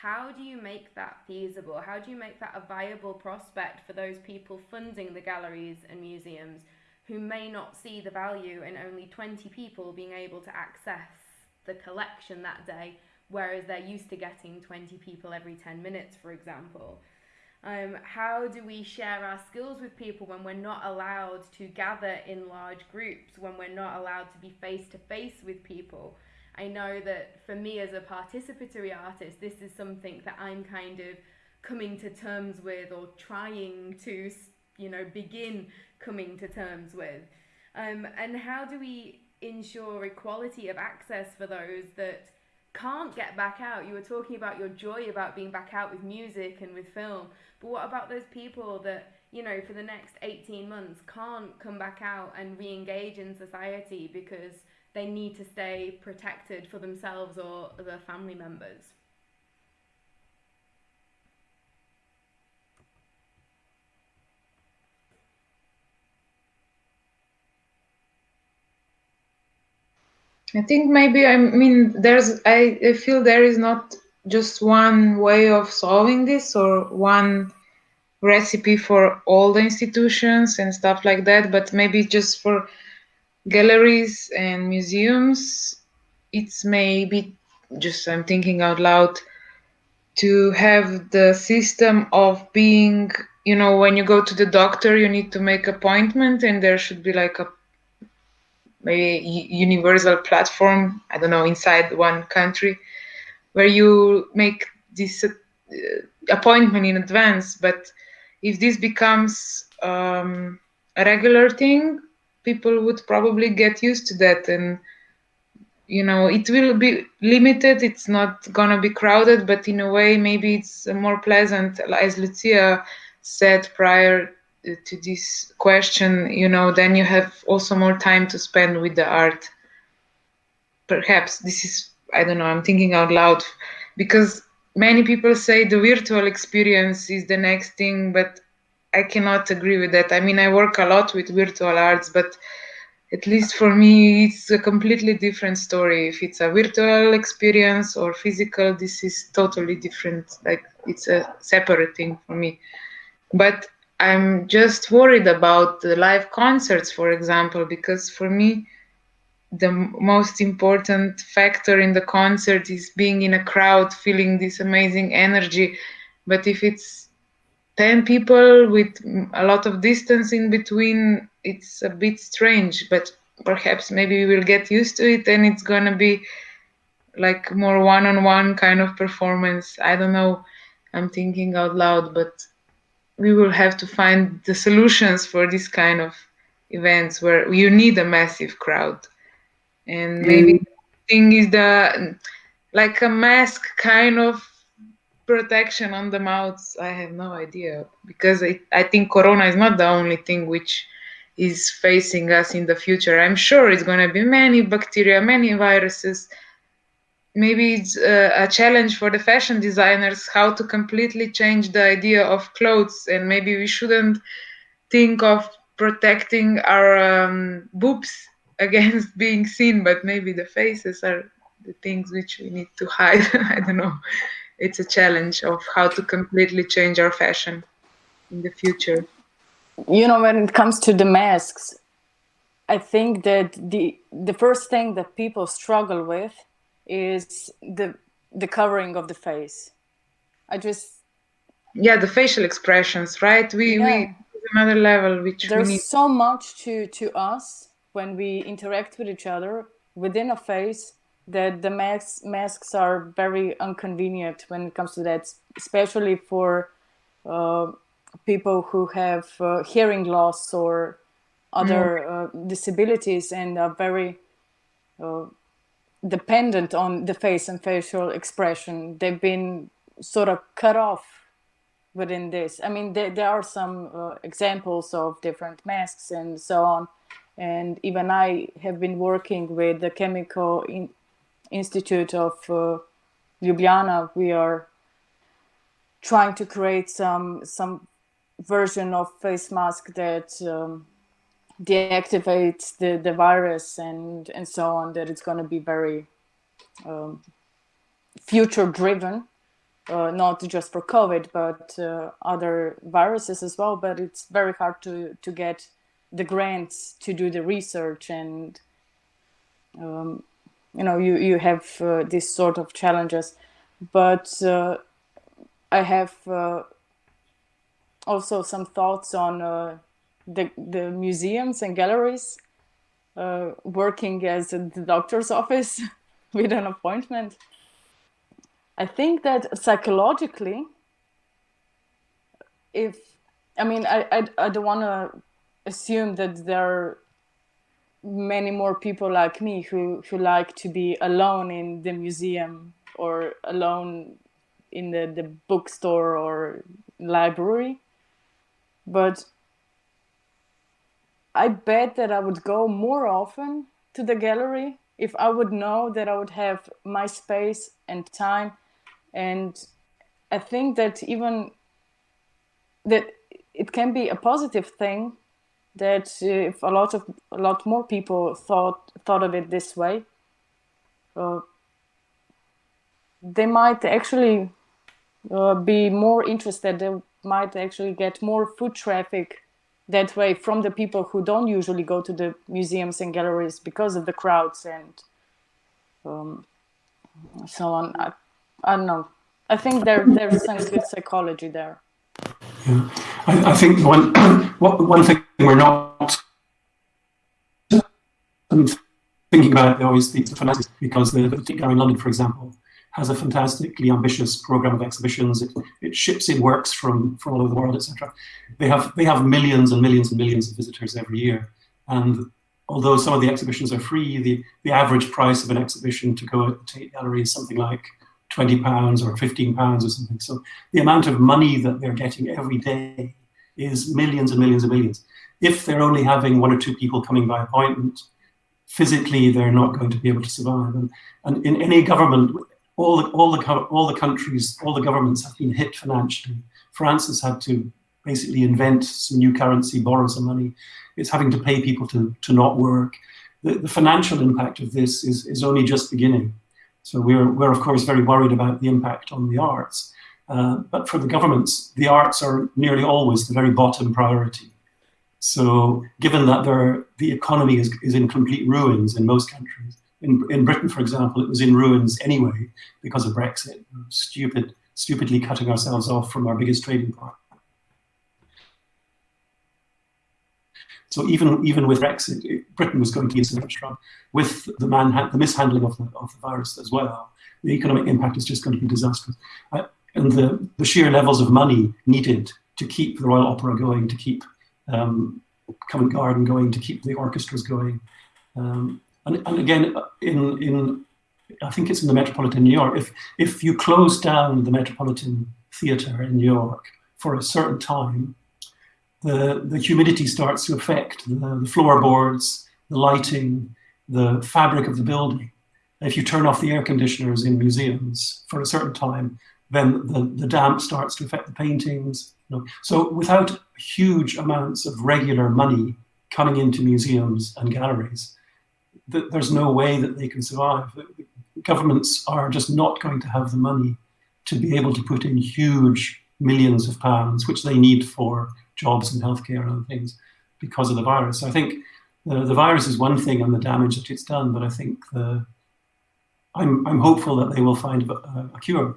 How do you make that feasible? How do you make that a viable prospect for those people funding the galleries and museums who may not see the value in only 20 people being able to access the collection that day, whereas they're used to getting 20 people every 10 minutes, for example? Um, how do we share our skills with people when we're not allowed to gather in large groups, when we're not allowed to be face to face with people? I know that for me as a participatory artist, this is something that I'm kind of coming to terms with or trying to, you know, begin coming to terms with. Um, and how do we ensure equality of access for those that can't get back out? You were talking about your joy about being back out with music and with film, but what about those people that, you know, for the next 18 months can't come back out and re engage in society because they need to stay protected for themselves or their family members? I think maybe I mean there's I, I feel there is not just one way of solving this or one recipe for all the institutions and stuff like that but maybe just for galleries and museums it's maybe just i'm thinking out loud to have the system of being you know when you go to the doctor you need to make appointment and there should be like a maybe universal platform i don't know inside one country where you make this uh, appointment in advance. But if this becomes um, a regular thing, people would probably get used to that and you know it will be limited it's not gonna be crowded but in a way maybe it's more pleasant as lucia said prior uh, to this question you know then you have also more time to spend with the art. Perhaps this is I don't know, I'm thinking out loud because many people say the virtual experience is the next thing, but I cannot agree with that. I mean, I work a lot with virtual arts, but at least for me, it's a completely different story. If it's a virtual experience or physical, this is totally different. Like it's a separate thing for me. But I'm just worried about the live concerts, for example, because for me, the most important factor in the concert is being in a crowd feeling this amazing energy but if it's 10 people with a lot of distance in between it's a bit strange but perhaps maybe we will get used to it and it's going to be like more one-on-one kind of performance. I don't know. I'm thinking out loud but we will have to find the solutions for this kind of events where you need a massive crowd. And maybe mm. thing is the like a mask kind of protection on the mouths i have no idea because I, I think corona is not the only thing which is facing us in the future. I'm sure it's going to be many bacteria, many viruses. Maybe it's a, a challenge for the fashion designers how to completely change the idea of clothes, and maybe we shouldn't think of protecting our um, boobs against being seen, but maybe the faces are the things which we need to hide. I don't know. It's a challenge of how to completely change our fashion in the future. You know, when it comes to the masks, I think that the the first thing that people struggle with is the the covering of the face. I just yeah, the facial expressions, right? We yeah. we another level which there's so much to to us when we interact with each other within a face that the masks masks are very inconvenient when it comes to that, especially for uh, people who have uh, hearing loss or other mm. uh, disabilities and are very uh, dependent on the face and facial expression. They've been sort of cut off within this. I mean, there, there are some uh, examples of different masks and so on. And even I have been working with the Chemical in Institute of uh, Ljubljana. We are trying to create some some version of face mask that um, deactivates the, the virus and, and so on, that it's going to be very um, future driven, uh, not just for COVID, but uh, other viruses as well. But it's very hard to, to get the grants to do the research and, um, you know, you, you have uh, these sort of challenges. But uh, I have uh, also some thoughts on uh, the, the museums and galleries uh, working as the doctor's office with an appointment. I think that psychologically, if I mean, I, I, I don't want to assume that there many more people like me who, who like to be alone in the museum or alone in the, the bookstore or library. But I bet that I would go more often to the gallery if I would know that I would have my space and time. And I think that even that it can be a positive thing that if a lot of a lot more people thought thought of it this way, uh, they might actually uh, be more interested. They might actually get more foot traffic that way from the people who don't usually go to the museums and galleries because of the crowds and um, so on. I, I don't know. I think there there's some good psychology there. Yeah, I, I think one one thing we're not um, thinking about always the, the finances because the, the gallery in London, for example, has a fantastically ambitious program of exhibitions. It, it ships in works from, from all over the world, etc. They have they have millions and millions and millions of visitors every year. And although some of the exhibitions are free, the, the average price of an exhibition to go to a gallery is something like 20 pounds or 15 pounds or something. So the amount of money that they're getting every day is millions and millions and millions. If they're only having one or two people coming by appointment, physically they're not going to be able to survive. And, and in any government, all the, all the all the countries, all the governments have been hit financially. France has had to basically invent some new currency, borrow some money. It's having to pay people to, to not work. The, the financial impact of this is, is only just beginning. So we're, we're of course very worried about the impact on the arts. Uh, but for the governments, the arts are nearly always the very bottom priority. So given that there, the economy is, is in complete ruins in most countries, in, in Britain, for example, it was in ruins anyway because of Brexit. Stupid, stupidly cutting ourselves off from our biggest trading partner. So even even with Brexit, Britain was going to be in much trouble with the man the mishandling of the, of the virus as well. The economic impact is just going to be disastrous, uh, and the the sheer levels of money needed to keep the Royal Opera going, to keep um, Covent Garden going, to keep the orchestras going, um, and, and again, in, in, I think it's in the Metropolitan New York, if, if you close down the Metropolitan Theatre in New York for a certain time, the, the humidity starts to affect the, the floorboards, the lighting, the fabric of the building. If you turn off the air conditioners in museums for a certain time, then the, the damp starts to affect the paintings. You know. So without huge amounts of regular money coming into museums and galleries, th there's no way that they can survive. Governments are just not going to have the money to be able to put in huge millions of pounds, which they need for jobs and healthcare and other things because of the virus. So I think the, the virus is one thing and the damage that it's done, but I think the, I'm, I'm hopeful that they will find a, a cure.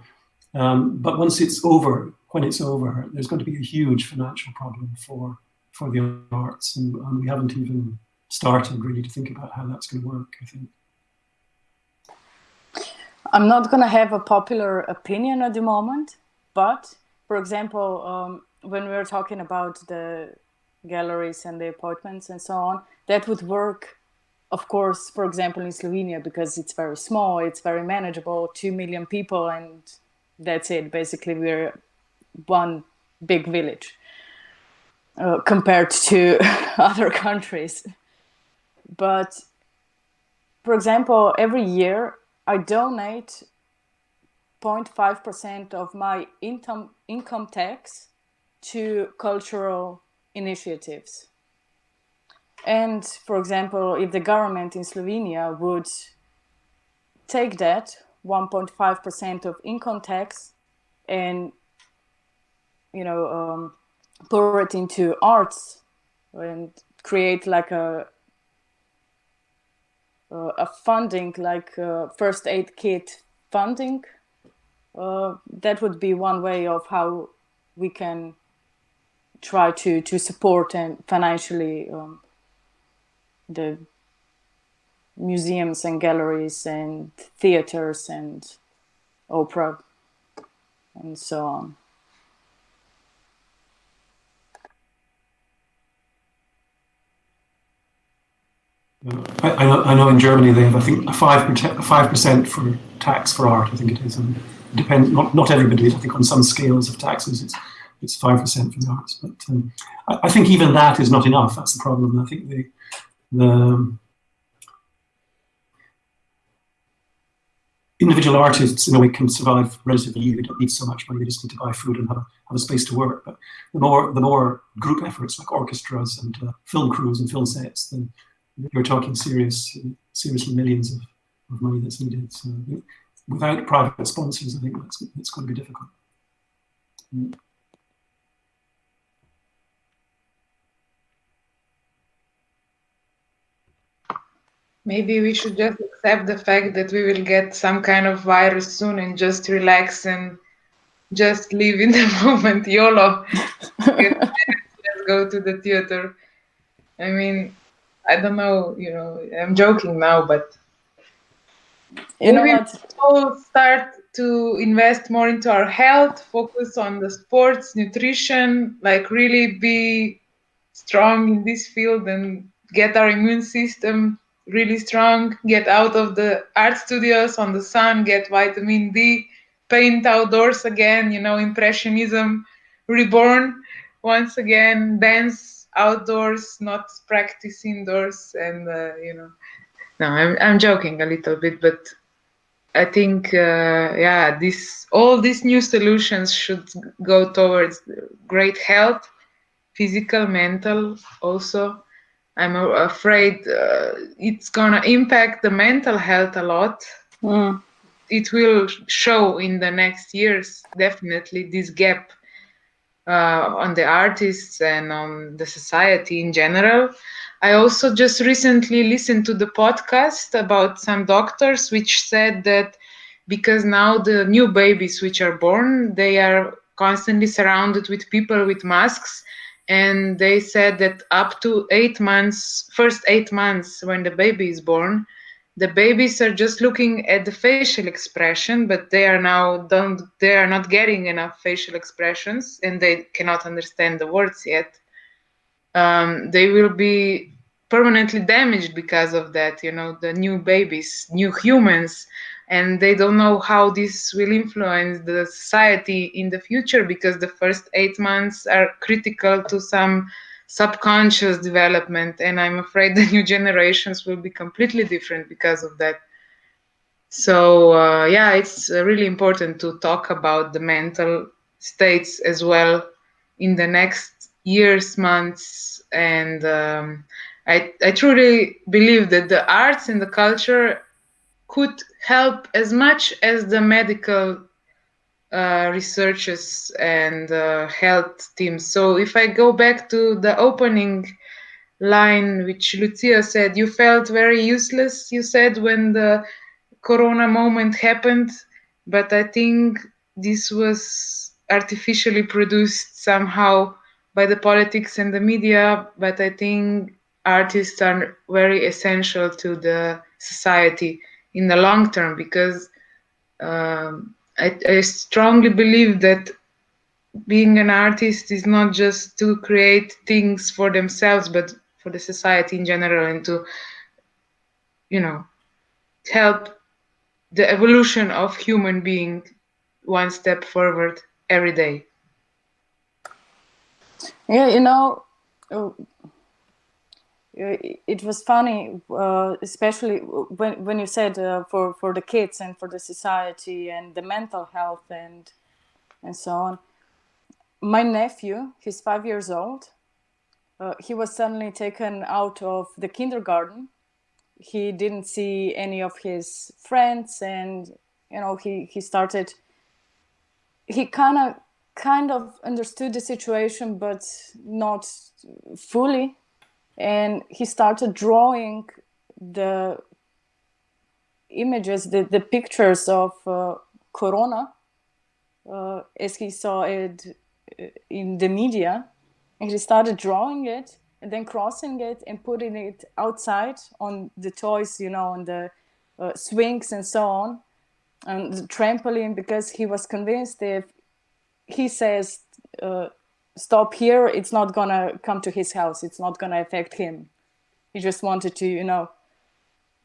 Um, but once it's over, when it's over, there's going to be a huge financial problem for, for the arts. And, and we haven't even started really to think about how that's going to work, I think. I'm not going to have a popular opinion at the moment, but for example, um, when we were talking about the galleries and the appointments and so on, that would work, of course, for example, in Slovenia, because it's very small, it's very manageable, 2 million people, and that's it. Basically, we're one big village uh, compared to other countries. But for example, every year I donate 0.5% of my income, income tax to cultural initiatives. And for example, if the government in Slovenia would take that 1.5% of income tax and you know um, pour it into arts and create like a uh, a funding like uh, first aid kit funding uh, that would be one way of how we can try to to support and financially um, the museums and galleries and theaters and opera and so on. I, I, know, I know in Germany they have, I think, a 5%, 5% for tax for art, I think it is. And it depends, not, not everybody, I think on some scales of taxes it's it's 5% for the arts. But um, I, I, think even that is not enough. That's the problem. I think the, the individual artists in a way can survive relatively easily. They don't need so much money. They just need to buy food and have a, have a space to work. But the more the more group efforts like orchestras and uh, film crews and film sets, then you're talking serious, seriously millions of, of money that's needed. So without private sponsors, I think that's, that's going to be difficult. Mm. Maybe we should just accept the fact that we will get some kind of virus soon and just relax and just live in the moment. YOLO. Let's go to the theater. I mean, I don't know, you know, I'm joking now, but you know what? We'll start to invest more into our health, focus on the sports, nutrition, like really be strong in this field and get our immune system really strong, get out of the art studios on the sun, get vitamin D, paint outdoors again, you know, impressionism reborn once again, dance outdoors, not practice indoors, and uh, you know, no, I'm I'm joking a little bit, but I think uh, yeah, this all these new solutions should go towards great health, physical, mental, also I'm afraid uh, it's gonna impact the mental health a lot. Mm. It will show in the next years definitely this gap uh, on the artists and on the society in general. I also just recently listened to the podcast about some doctors which said that because now the new babies which are born, they are constantly surrounded with people with masks and they said that up to eight months first eight months when the baby is born the babies are just looking at the facial expression but they are now don't they are not getting enough facial expressions and they cannot understand the words yet. Um, they will be permanently damaged because of that you know the new babies new humans and they don't know how this will influence the society in the future because the first eight months are critical to some subconscious development and i'm afraid the new generations will be completely different because of that. So uh, yeah it's uh, really important to talk about the mental states as well in the next years months and um, I, I truly believe that the arts and the culture could help as much as the medical uh, researchers and uh, health teams. So if I go back to the opening line, which Lucia said, you felt very useless, you said, when the corona moment happened, but I think this was artificially produced somehow by the politics and the media, but I think artists are very essential to the society in the long term because um, I, I strongly believe that being an artist is not just to create things for themselves but for the society in general and to you know help the evolution of human being one step forward every day. Yeah you know it was funny, uh, especially when when you said uh, for for the kids and for the society and the mental health and and so on. My nephew, he's five years old. Uh, he was suddenly taken out of the kindergarten. He didn't see any of his friends, and you know he he started. He kind of kind of understood the situation, but not fully and he started drawing the images, the, the pictures of uh, Corona uh, as he saw it uh, in the media. And he started drawing it and then crossing it and putting it outside on the toys, you know, on the uh, swings and so on, and the trampoline, because he was convinced if he says uh, stop here, it's not gonna come to his house. It's not gonna affect him. He just wanted to, you know,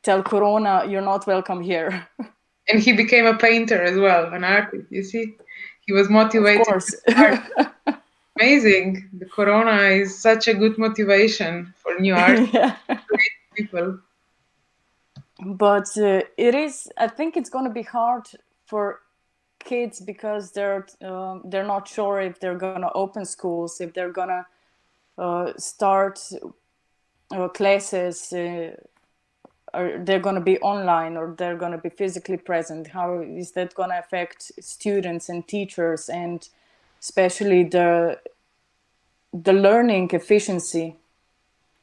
tell Corona, you're not welcome here. and he became a painter as well, an artist. You see, he was motivated. Of course. Amazing. The Corona is such a good motivation for new art yeah. people. But uh, it is. I think it's going to be hard for kids because they're uh, they're not sure if they're gonna open schools, if they're gonna uh, start uh, classes, uh, or they're gonna be online, or they're gonna be physically present. How is that gonna affect students and teachers, and especially the the learning efficiency?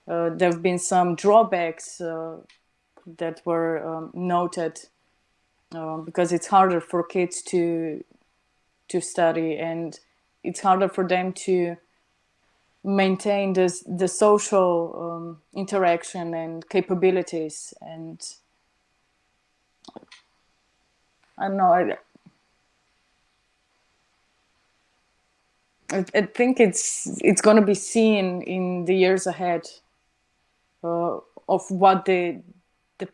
Uh, there have been some drawbacks uh, that were um, noted um, because it's harder for kids to to study and it's harder for them to maintain this the social um, interaction and capabilities and I don't know I, I think it's it's going to be seen in the years ahead uh, of what the the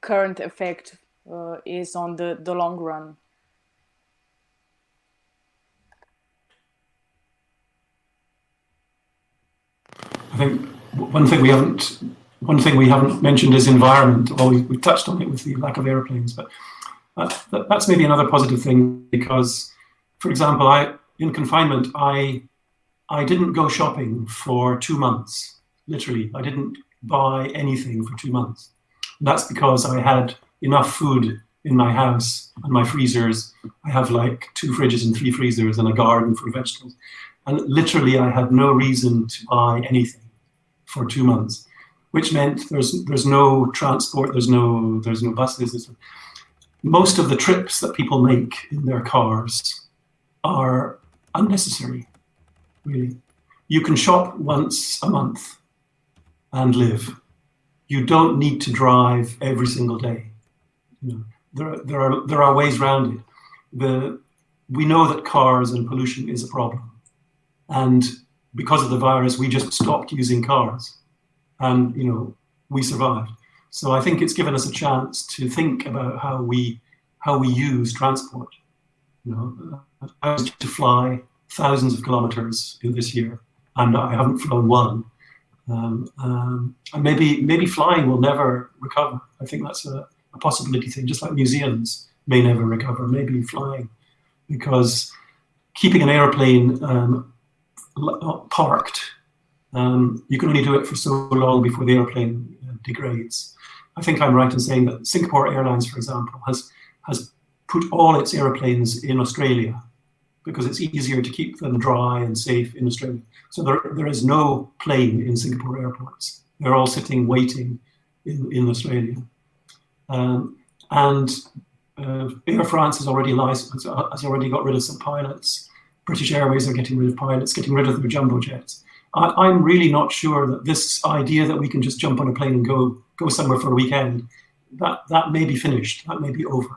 current effect uh, is on the, the long run. I think one thing we haven't one thing we haven't mentioned is environment. Well, we, touched on it with the lack of airplanes, but that, that's maybe another positive thing because, for example, I in confinement, I I didn't go shopping for two months. Literally, I didn't buy anything for two months. And that's because I had enough food in my house and my freezers. I have like two fridges and three freezers and a garden for vegetables. And literally I had no reason to buy anything for two months, which meant there's there's no transport, there's no there's no buses. Most of the trips that people make in their cars are unnecessary, really. You can shop once a month and live. You don't need to drive every single day. Know, there, there are there are ways around it. The we know that cars and pollution is a problem, and because of the virus, we just stopped using cars, and you know we survived. So I think it's given us a chance to think about how we how we use transport. You know, I was to fly thousands of kilometers this year, and I haven't flown one. Um, um, and maybe maybe flying will never recover. I think that's a, a, possibility thing, just like museums may never recover. Maybe flying, because keeping an airplane um, parked, um, you can only do it for so long before the airplane uh, degrades. I think I'm right in saying that Singapore Airlines, for example, has has put all its airplanes in Australia because it's easier to keep them dry and safe in Australia. So there, there is no plane in Singapore airports. They're all sitting waiting in, in Australia. Um, and uh, Air France has already licensed, has already got rid of some pilots. British Airways are getting rid of pilots, getting rid of their jumbo jets. I, am really not sure that this idea that we can just jump on a plane and go go somewhere for a weekend, that that may be finished. That may be over.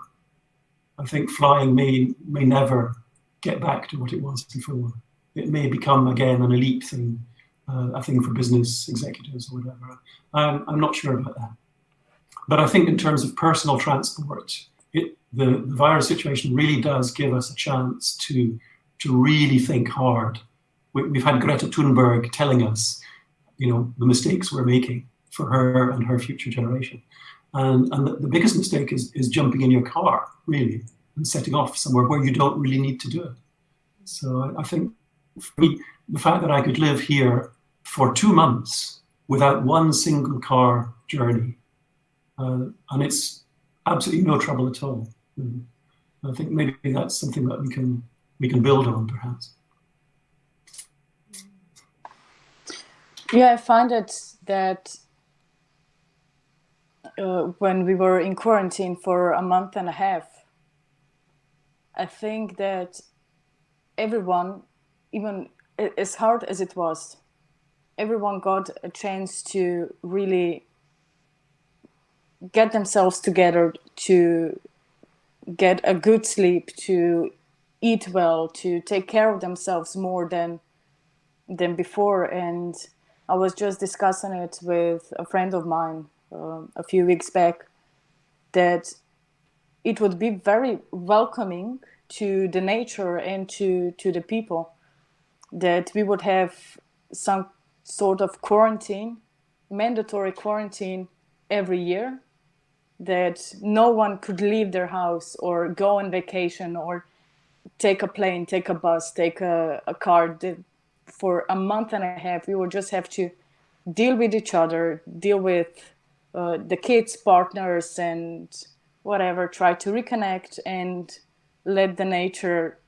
I think flying may may never get back to what it was before. It may become again an elite thing, uh, a thing for business executives or whatever. Um, I'm not sure about that. But I think in terms of personal transport, it, the, the virus situation really does give us a chance to, to really think hard. We, we've had Greta Thunberg telling us, you know, the mistakes we're making for her and her future generation. And, and the, the biggest mistake is, is jumping in your car, really and setting off somewhere where you don't really need to do it. So I, I think for me, the fact that I could live here for two months without one single car journey, uh, and it's absolutely no trouble at all. And I think maybe that's something that we can we can build on, perhaps. Yeah, I find it that uh, when we were in quarantine for a month and a half, I think that everyone, even as hard as it was, everyone got a chance to really get themselves together to get a good sleep, to eat well, to take care of themselves more than than before. And I was just discussing it with a friend of mine uh, a few weeks back that it would be very welcoming to the nature and to to the people that we would have some sort of quarantine mandatory quarantine every year that no one could leave their house or go on vacation or take a plane take a bus take a, a car. For a month and a half we would just have to deal with each other deal with uh, the kids partners and whatever, try to reconnect and let the nature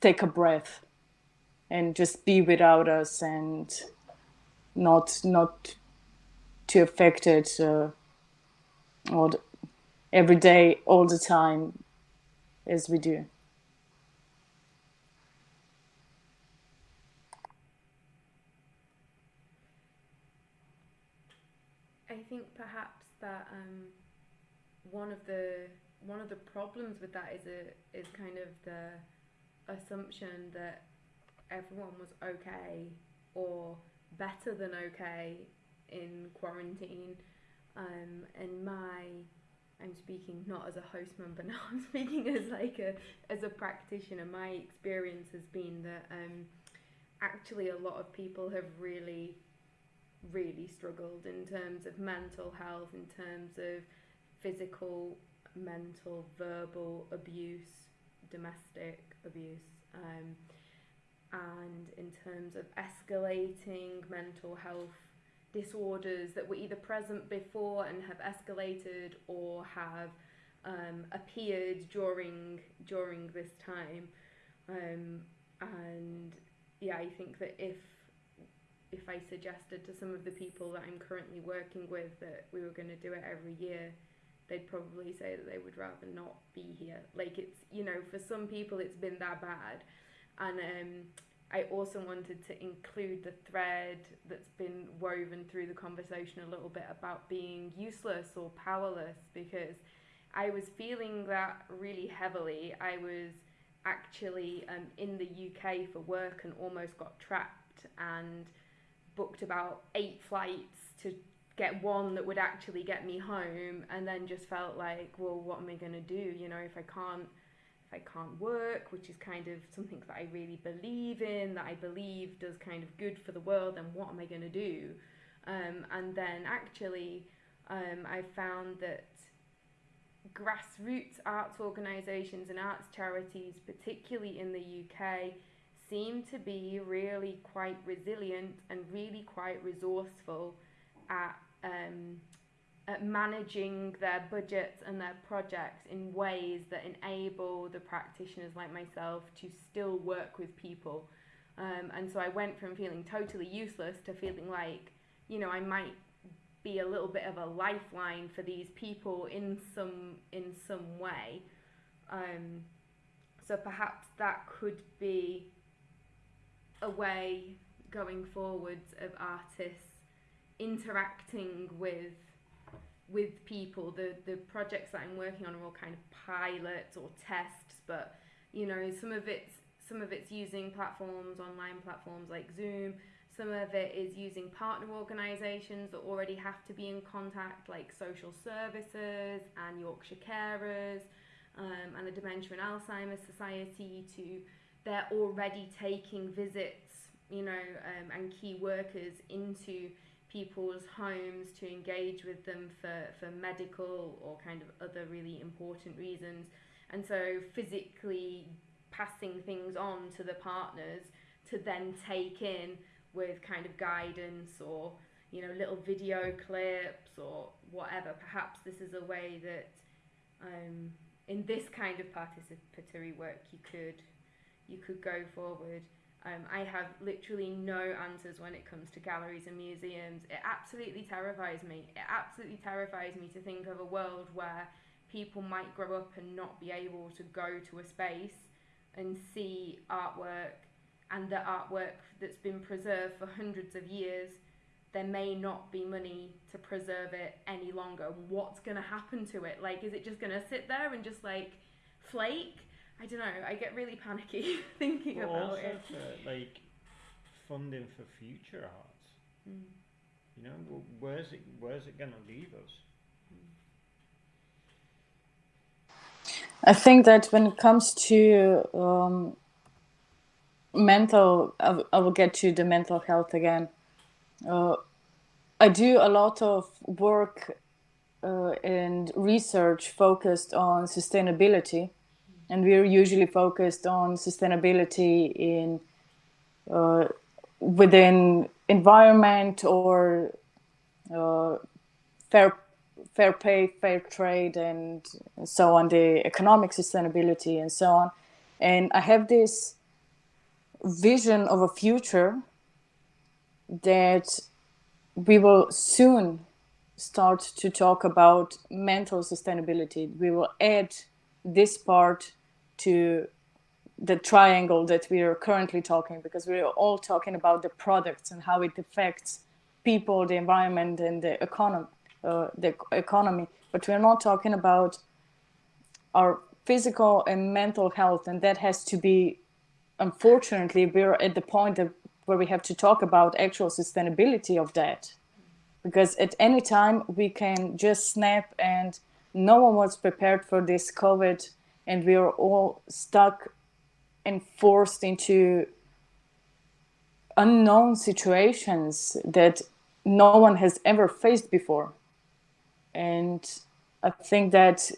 take a breath and just be without us and not not too affected uh, all the, every day all the time as we do I think perhaps that um, one of the one of the problems with that is a is kind of the assumption that everyone was okay or better than okay in quarantine. Um, and my I'm speaking not as a host member now. I'm speaking as like a as a practitioner. My experience has been that um, actually a lot of people have really really struggled in terms of mental health, in terms of physical, mental, verbal abuse, domestic abuse, um, and in terms of escalating mental health disorders that were either present before and have escalated or have um, appeared during during this time. Um, and yeah, I think that if if I suggested to some of the people that I'm currently working with that we were going to do it every year, they'd probably say that they would rather not be here. Like it's, you know, for some people it's been that bad. And um, I also wanted to include the thread that's been woven through the conversation a little bit about being useless or powerless because I was feeling that really heavily. I was actually um, in the UK for work and almost got trapped and booked about eight flights to get one that would actually get me home and then just felt like well what am i going to do you know if i can't if i can't work which is kind of something that i really believe in that i believe does kind of good for the world then what am i going to do? Um, and then actually um, i found that grassroots arts organisations and arts charities particularly in the uk seem to be really quite resilient and really quite resourceful at um, at managing their budgets and their projects in ways that enable the practitioners like myself to still work with people. Um, and so I went from feeling totally useless to feeling like, you know, I might be a little bit of a lifeline for these people in some in some way. Um, so perhaps that could be a way going forwards of artists interacting with with people the the projects that I'm working on are all kind of pilots or tests but you know some of it's some of it's using platforms online platforms like Zoom. Some of it is using partner organisations that already have to be in contact like social services and Yorkshire Carers um, and the Dementia and Alzheimer's Society to they're already taking visits you know um, and key workers into people's homes to engage with them for, for medical or kind of other really important reasons. And so physically passing things on to the partners to then take in with kind of guidance or you know little video clips or whatever perhaps this is a way that um, in this kind of participatory work you could you could go forward um, I have literally no answers when it comes to galleries and museums. It absolutely terrifies me. It absolutely terrifies me to think of a world where people might grow up and not be able to go to a space and see artwork and the artwork that's been preserved for hundreds of years there may not be money to preserve it any longer what's going to happen to it like is it just going to sit there and just like flake I don't know. I get really panicky thinking But about also it. for like funding for future arts. Mm. You know, wh- where's it where's it gonna leave us? I think that when it comes to um, mental, I, w- I will get to the mental health again. Uh, I do a lot of work uh, and research focused on sustainability, and we're usually focused on sustainability in uh, within environment or uh, fair fair pay, fair trade, and so on, the economic sustainability and so on. And I have this vision of a future that we will soon start to talk about mental sustainability. We will add this part to the triangle that we are currently talking because we're all talking about the products and how it affects people, the environment, and the economy. Uh, the economy, but we're not talking about our physical and mental health, and that has to be. Unfortunately, we're at the point where we have to talk about actual sustainability of that, because at any time we can just snap, and no one was prepared for this COVID, and we are all stuck and forced into unknown situations that no one has ever faced before. And I think that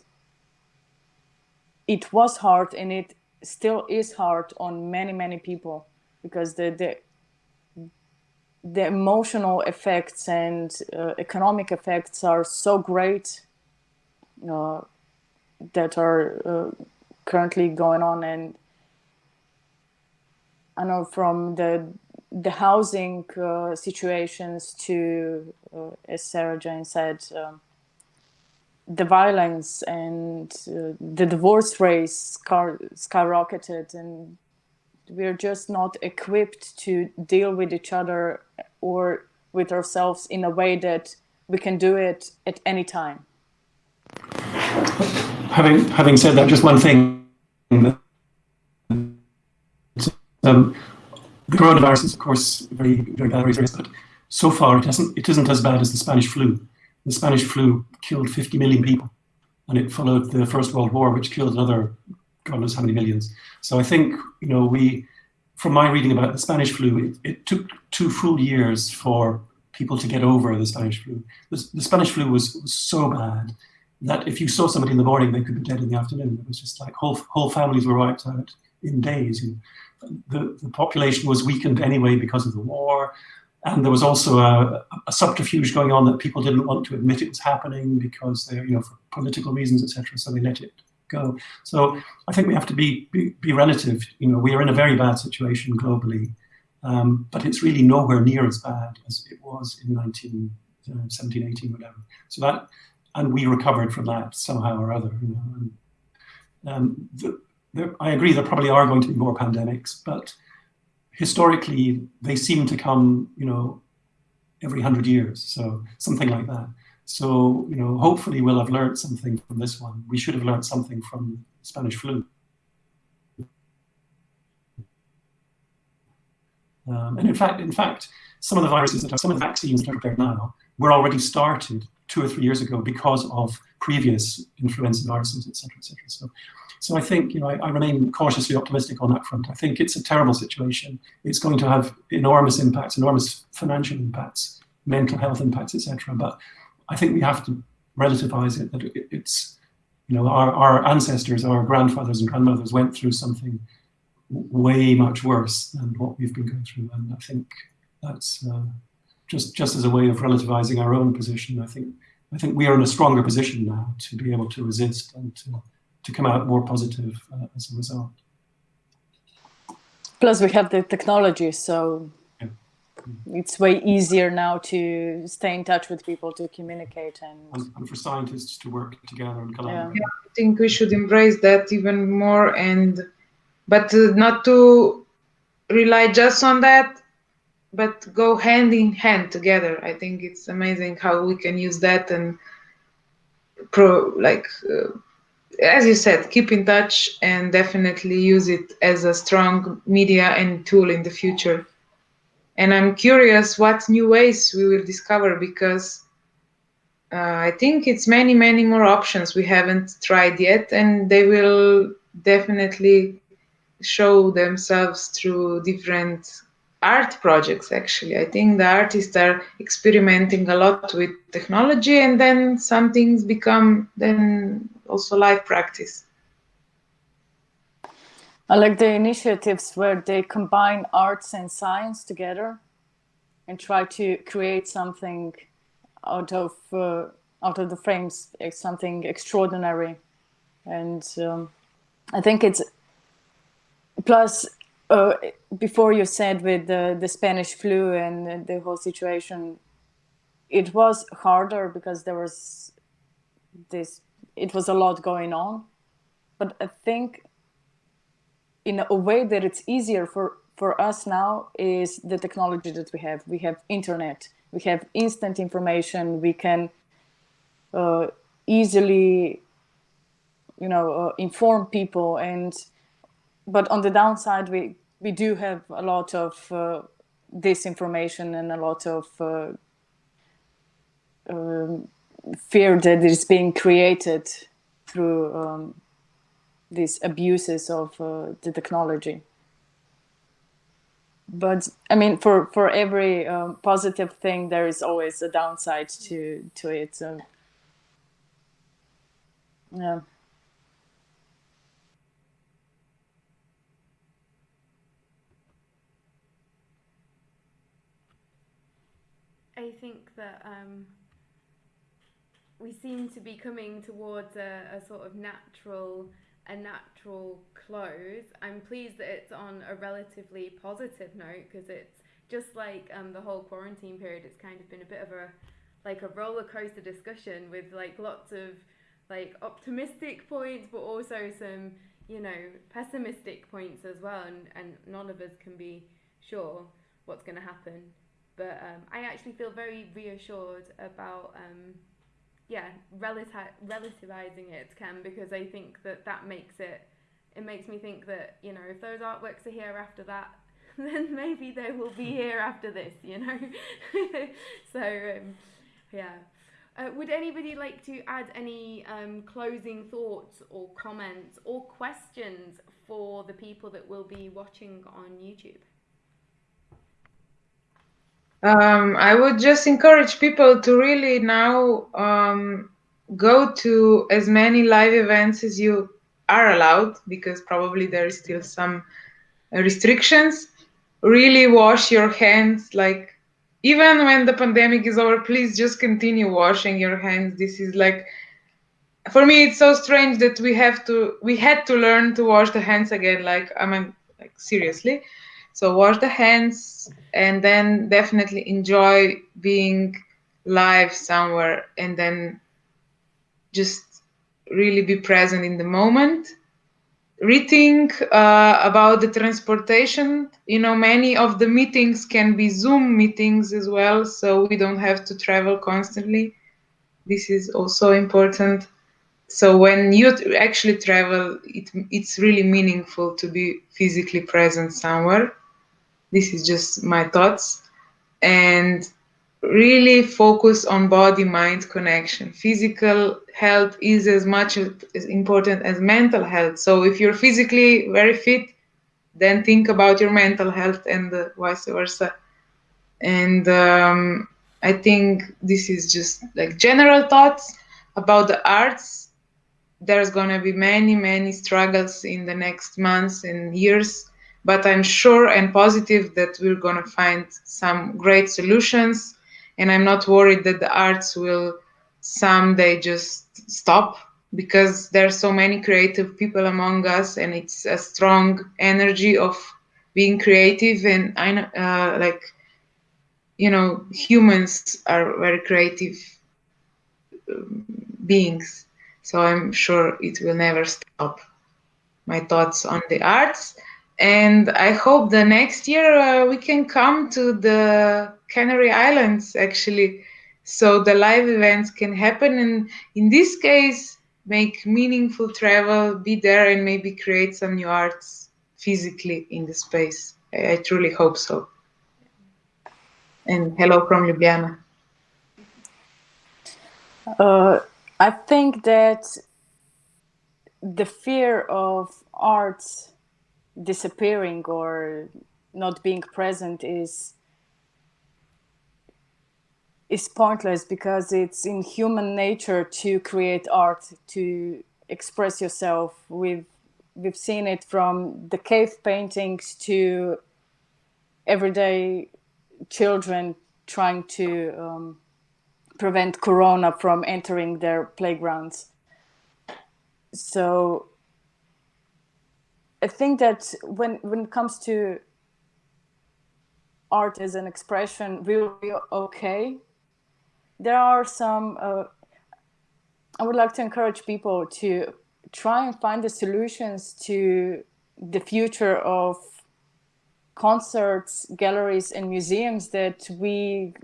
it was hard and it still is hard on many many people because the the the emotional effects and uh, economic effects are so great. Uh, that are uh, currently going on and I know from the the housing uh, situations to uh, as Sarah Jane said um, the violence and uh, the divorce rate sky- skyrocketed and we're just not equipped to deal with each other or with ourselves in a way that we can do it at any time Having having said that, just one thing. Um, the coronavirus is, of course, very very bad, very but so far it isn't it isn't as bad as the Spanish flu. The Spanish flu killed 50 million people, and it followed the First World War, which killed another God knows how many millions. So I think you know we, from my reading about the Spanish flu, it, it took two full years for people to get over the Spanish flu. The, the Spanish flu was, was so bad that if you saw somebody in the morning, they could be dead in the afternoon. It was just like whole whole families were wiped out in days. Know, the the population was weakened anyway because of the war, and there was also a, a, subterfuge going on that people didn't want to admit it was happening because they, you know, for political reasons, etc. So they let it go. So I think we have to be, be, be relative. You know, we are in a very bad situation globally, um, but it's really nowhere near as bad as it was in 1917, uh, 18, whatever. So that and we recovered from that somehow or other. You know, and, um, the, I agree there probably are going to be more pandemics, but historically they seem to come, you know, every hundred years, so something like that. So, you know, hopefully we'll have learned something from this one. We should have learned something from Spanish flu. Um, and in fact, in fact, some of the viruses that are, some of the vaccines that are prepared now were already started two or three years ago because of previous influenza viruses, et cetera, et cetera. So, so I think, you know, I, I, remain cautiously optimistic on that front. I think it's a terrible situation. It's going to have enormous impacts, enormous financial impacts, mental health impacts, etc. But I think we have to relativize it, that it, it's, you know, our, our ancestors, our grandfathers and grandmothers went through something way much worse than what we've been going through. And I think that's, uh, just just as a way of relativizing our own position, I think I think we are in a stronger position now to be able to resist and to, to come out more positive uh, as a result. Plus, we have the technology, so yeah. it's way easier now to stay in touch with people, to communicate, and, and, and for scientists to work together and collaborate. Yeah. yeah. I think we should embrace that even more, and but uh, not to rely just on that but go hand in hand together. I think it's amazing how we can use that and pro like uh, as you said, keep in touch and definitely use it as a strong media and tool in the future. And I'm curious what new ways we will discover because uh, I think it's many, many more options we haven't tried yet, and they will definitely show themselves through different art projects actually. I think the artists are experimenting a lot with technology and then some things become then also live practice. I like the initiatives where they combine arts and science together and try to create something out of uh, out of the frames something extraordinary. And um, i think it's plus uh, before you said with the, the Spanish flu and the whole situation, it was harder because there was this, it was a lot going on. But I think in a way that it's easier for, for us now is the technology that we have. We have internet, we have instant information, we can uh, easily, you know, uh, inform people and but on the downside, we we do have a lot of uh, disinformation and a lot of uh, um, fear that is being created through um, these abuses of uh, the technology. But I mean, for for every um, positive thing, there is always a downside to to it. So, yeah. I think that um, we seem to be coming towards a, a sort of natural a natural close. I'm pleased that it's on a relatively positive note because it's just like um, the whole quarantine period. It's kind of been a bit of a like a roller coaster discussion with like lots of like optimistic points, but also some you know pessimistic points as well, and, and none of us can be sure what's going to happen but um, I actually feel very reassured about um, yeah relati- relativizing it Ken because I think that that makes it it makes me think that you know if those artworks are here after that then maybe they will be here after this, you know. so um, yeah. Uh, would anybody like to add any um, closing thoughts or comments or questions for the people that will be watching on YouTube? Um, I would just encourage people to really now um, go to as many live events as you are allowed, because probably there is still some restrictions. Really wash your hands, like even when the pandemic is over, please just continue washing your hands. This is like, for me, it's so strange that we have to, we had to learn to wash the hands again. Like, I mean, like seriously so wash the hands and then definitely enjoy being live somewhere and then just really be present in the moment. Rethink uh, about the transportation. You know, many of the meetings can be Zoom meetings as well, so we don't have to travel constantly. This is also important so when you actually travel it, it's really meaningful to be physically present somewhere this is just my thoughts. And really focus on body mind connection. Physical health is as much as important as mental health. So if you're physically very fit, then think about your mental health and uh, vice versa. And um, I think this is just like general thoughts about the arts. There's going to be many, many struggles in the next months and years but I'm sure and positive that we're going to find some great solutions. And I'm not worried that the arts will someday just stop because there are so many creative people among us and it's a strong energy of being creative. And I know uh, like you know humans are very creative um, beings. So I'm sure it will never stop. My thoughts on the arts and I hope the next year uh, we can come to the Canary Islands actually, so the live events can happen. And in this case, make meaningful travel, be there, and maybe create some new arts physically in the space. I, I truly hope so. And hello from Ljubljana. Uh, I think that the fear of arts disappearing or not being present is is pointless because it's in human nature to create art to express yourself. We've we've seen it from the cave paintings to everyday children trying to um, prevent corona from entering their playgrounds. So I think that when when it comes to art as an expression, be okay. There are some. Uh, I would like to encourage people to try and find the solutions to the future of concerts, galleries, and museums that we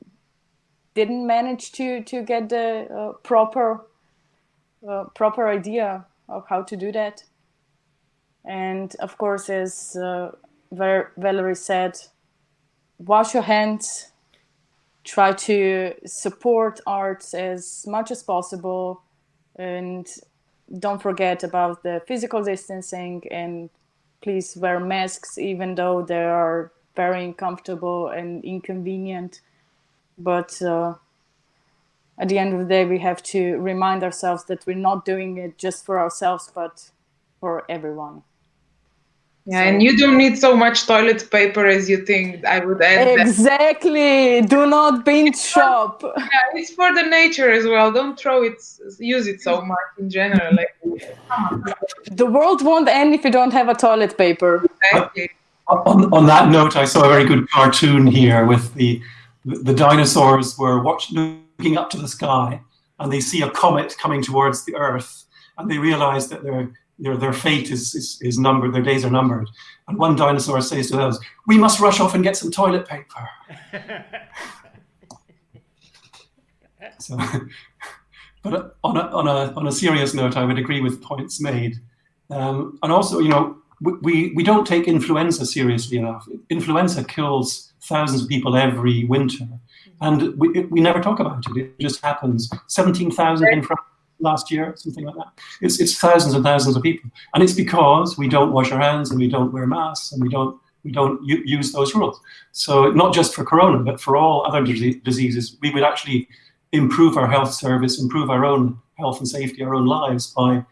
didn't manage to to get the uh, proper uh, proper idea of how to do that. And of course, as uh, Valerie said, wash your hands, try to support arts as much as possible, and don't forget about the physical distancing and please wear masks even though they are very uncomfortable and inconvenient. But uh, at the end of the day, we have to remind ourselves that we're not doing it just for ourselves, but for everyone. Yeah, so, and you don't need so much toilet paper as you think. I would add exactly. That. Do not binge shop. Yeah, it's for the nature as well. Don't throw it. Use it so much in general. Like, the world won't end if you don't have a toilet paper. Exactly. On, on that note, I saw a very good cartoon here with the the dinosaurs were watching, looking up to the sky, and they see a comet coming towards the Earth, and they realize that they're their, their fate is, is, is numbered, their days are numbered. And one dinosaur says to those, we must rush off and get some toilet paper. so, but on a, on, a, on a serious note, I would agree with points made. Um, and also, you know, we, we don't take influenza seriously enough. Influenza kills thousands of people every winter, and we, we never talk about it. It just happens. 17,000 in France last year, something like that. It's, it's thousands and thousands of people. And it's because we don't wash our hands and we don't wear masks and we don't, we don't use those rules. So not just for corona, but for all other diseases, we would actually improve our health service, improve our own health and safety, our own lives by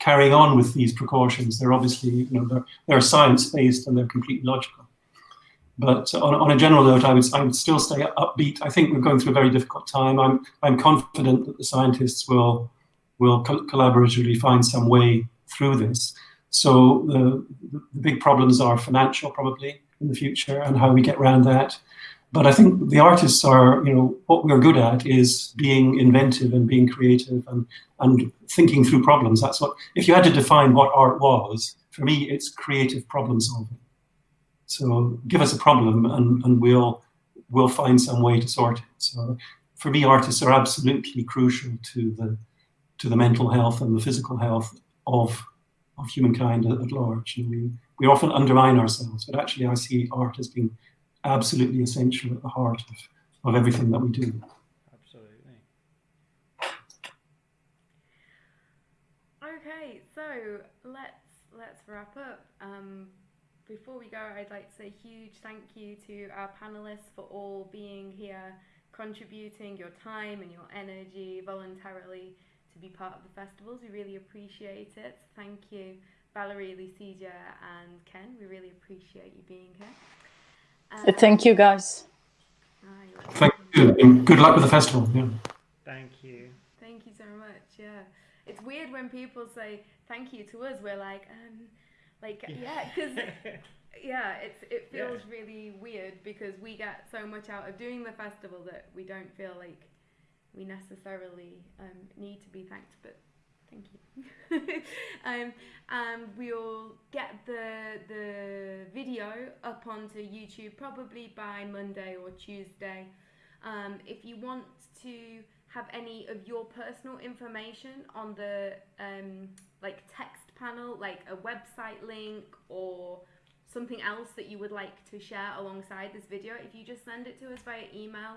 carrying on with these precautions. They're obviously, you know, they're, they're science-based and they're completely logical. But on, on a general note, I would, I would still stay upbeat. I think we're going through a very difficult time. I'm, I'm confident that the scientists will, will co collaboratively find some way through this. So the, the big problems are financial, probably, in the future, and how we get around that. But I think the artists are, you know, what we're good at is being inventive and being creative and, and thinking through problems. That's what, if you had to define what art was, for me, it's creative problem solving. So give us a problem and, and we'll, we'll find some way to sort it. So for me, artists are absolutely crucial to the, to the mental health and the physical health of, of humankind at, at large. And we, we often undermine ourselves, but actually I see art as being absolutely essential at the heart of, of everything that we do. Absolutely. Okay, so let's let's wrap up. Um, before we go, I'd like to say a huge thank you to our panelists for all being here, contributing your time and your energy voluntarily to be part of the festivals. We really appreciate it. Thank you, Valerie, Lucia, and Ken. We really appreciate you being here. Uh, Thank you, guys. Thank you, and good luck with the festival. Yeah. Thank you. Thank you so much. Yeah, it's weird when people say thank you to us. We're like, um, like yeah, because yeah, it's it feels yeah. really weird because we get so much out of doing the festival that we don't feel like we necessarily um, need to be thanked, but Thank you. um, and we'll get the the video up onto YouTube probably by Monday or Tuesday. Um, if you want to have any of your personal information on the um, like text panel, like a website link or something else that you would like to share alongside this video, if you just send it to us via email,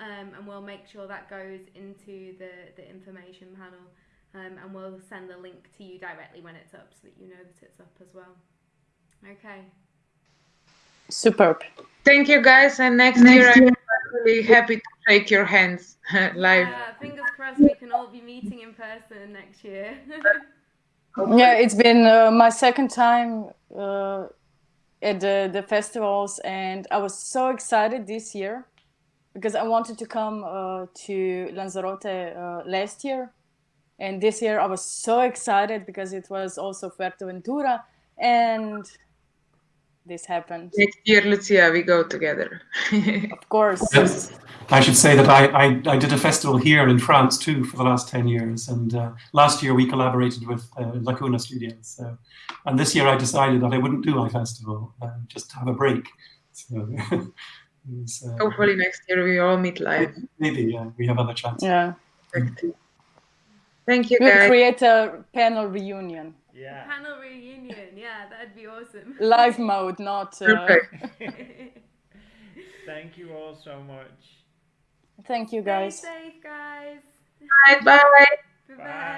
um, and we'll make sure that goes into the, the information panel um, and we'll send the link to you directly when it's up so that you know that it's up as well. Okay. Superb. Thank you guys and next, next year, year I'm really happy to shake your hands live. Yeah, fingers crossed we can all be meeting in person next year. yeah, it's been uh, my second time uh, at the, the festivals and I was so excited this year because I wanted to come uh, to Lanzarote uh, last year and this year I was so excited because it was also Fuerteventura and this happened. Next year, Lucia, we go together. of course. Yes. I should say that I, I, I, did a festival here in France too for the last 10 years. And uh, last year we collaborated with uh, Lacuna Studios. So, and this year I decided that I wouldn't do my festival, uh, just have a break. So, was, uh, Hopefully next year we all meet live. Maybe, yeah, we have other chances. Yeah. Thank you, we'll guys. create a panel reunion. Yeah. Panel reunion. Yeah, that'd be awesome. Live mode, not. Uh... Thank you all so much. Thank you, guys. Stay safe, guys. Bye. Bye. Bye. Bye.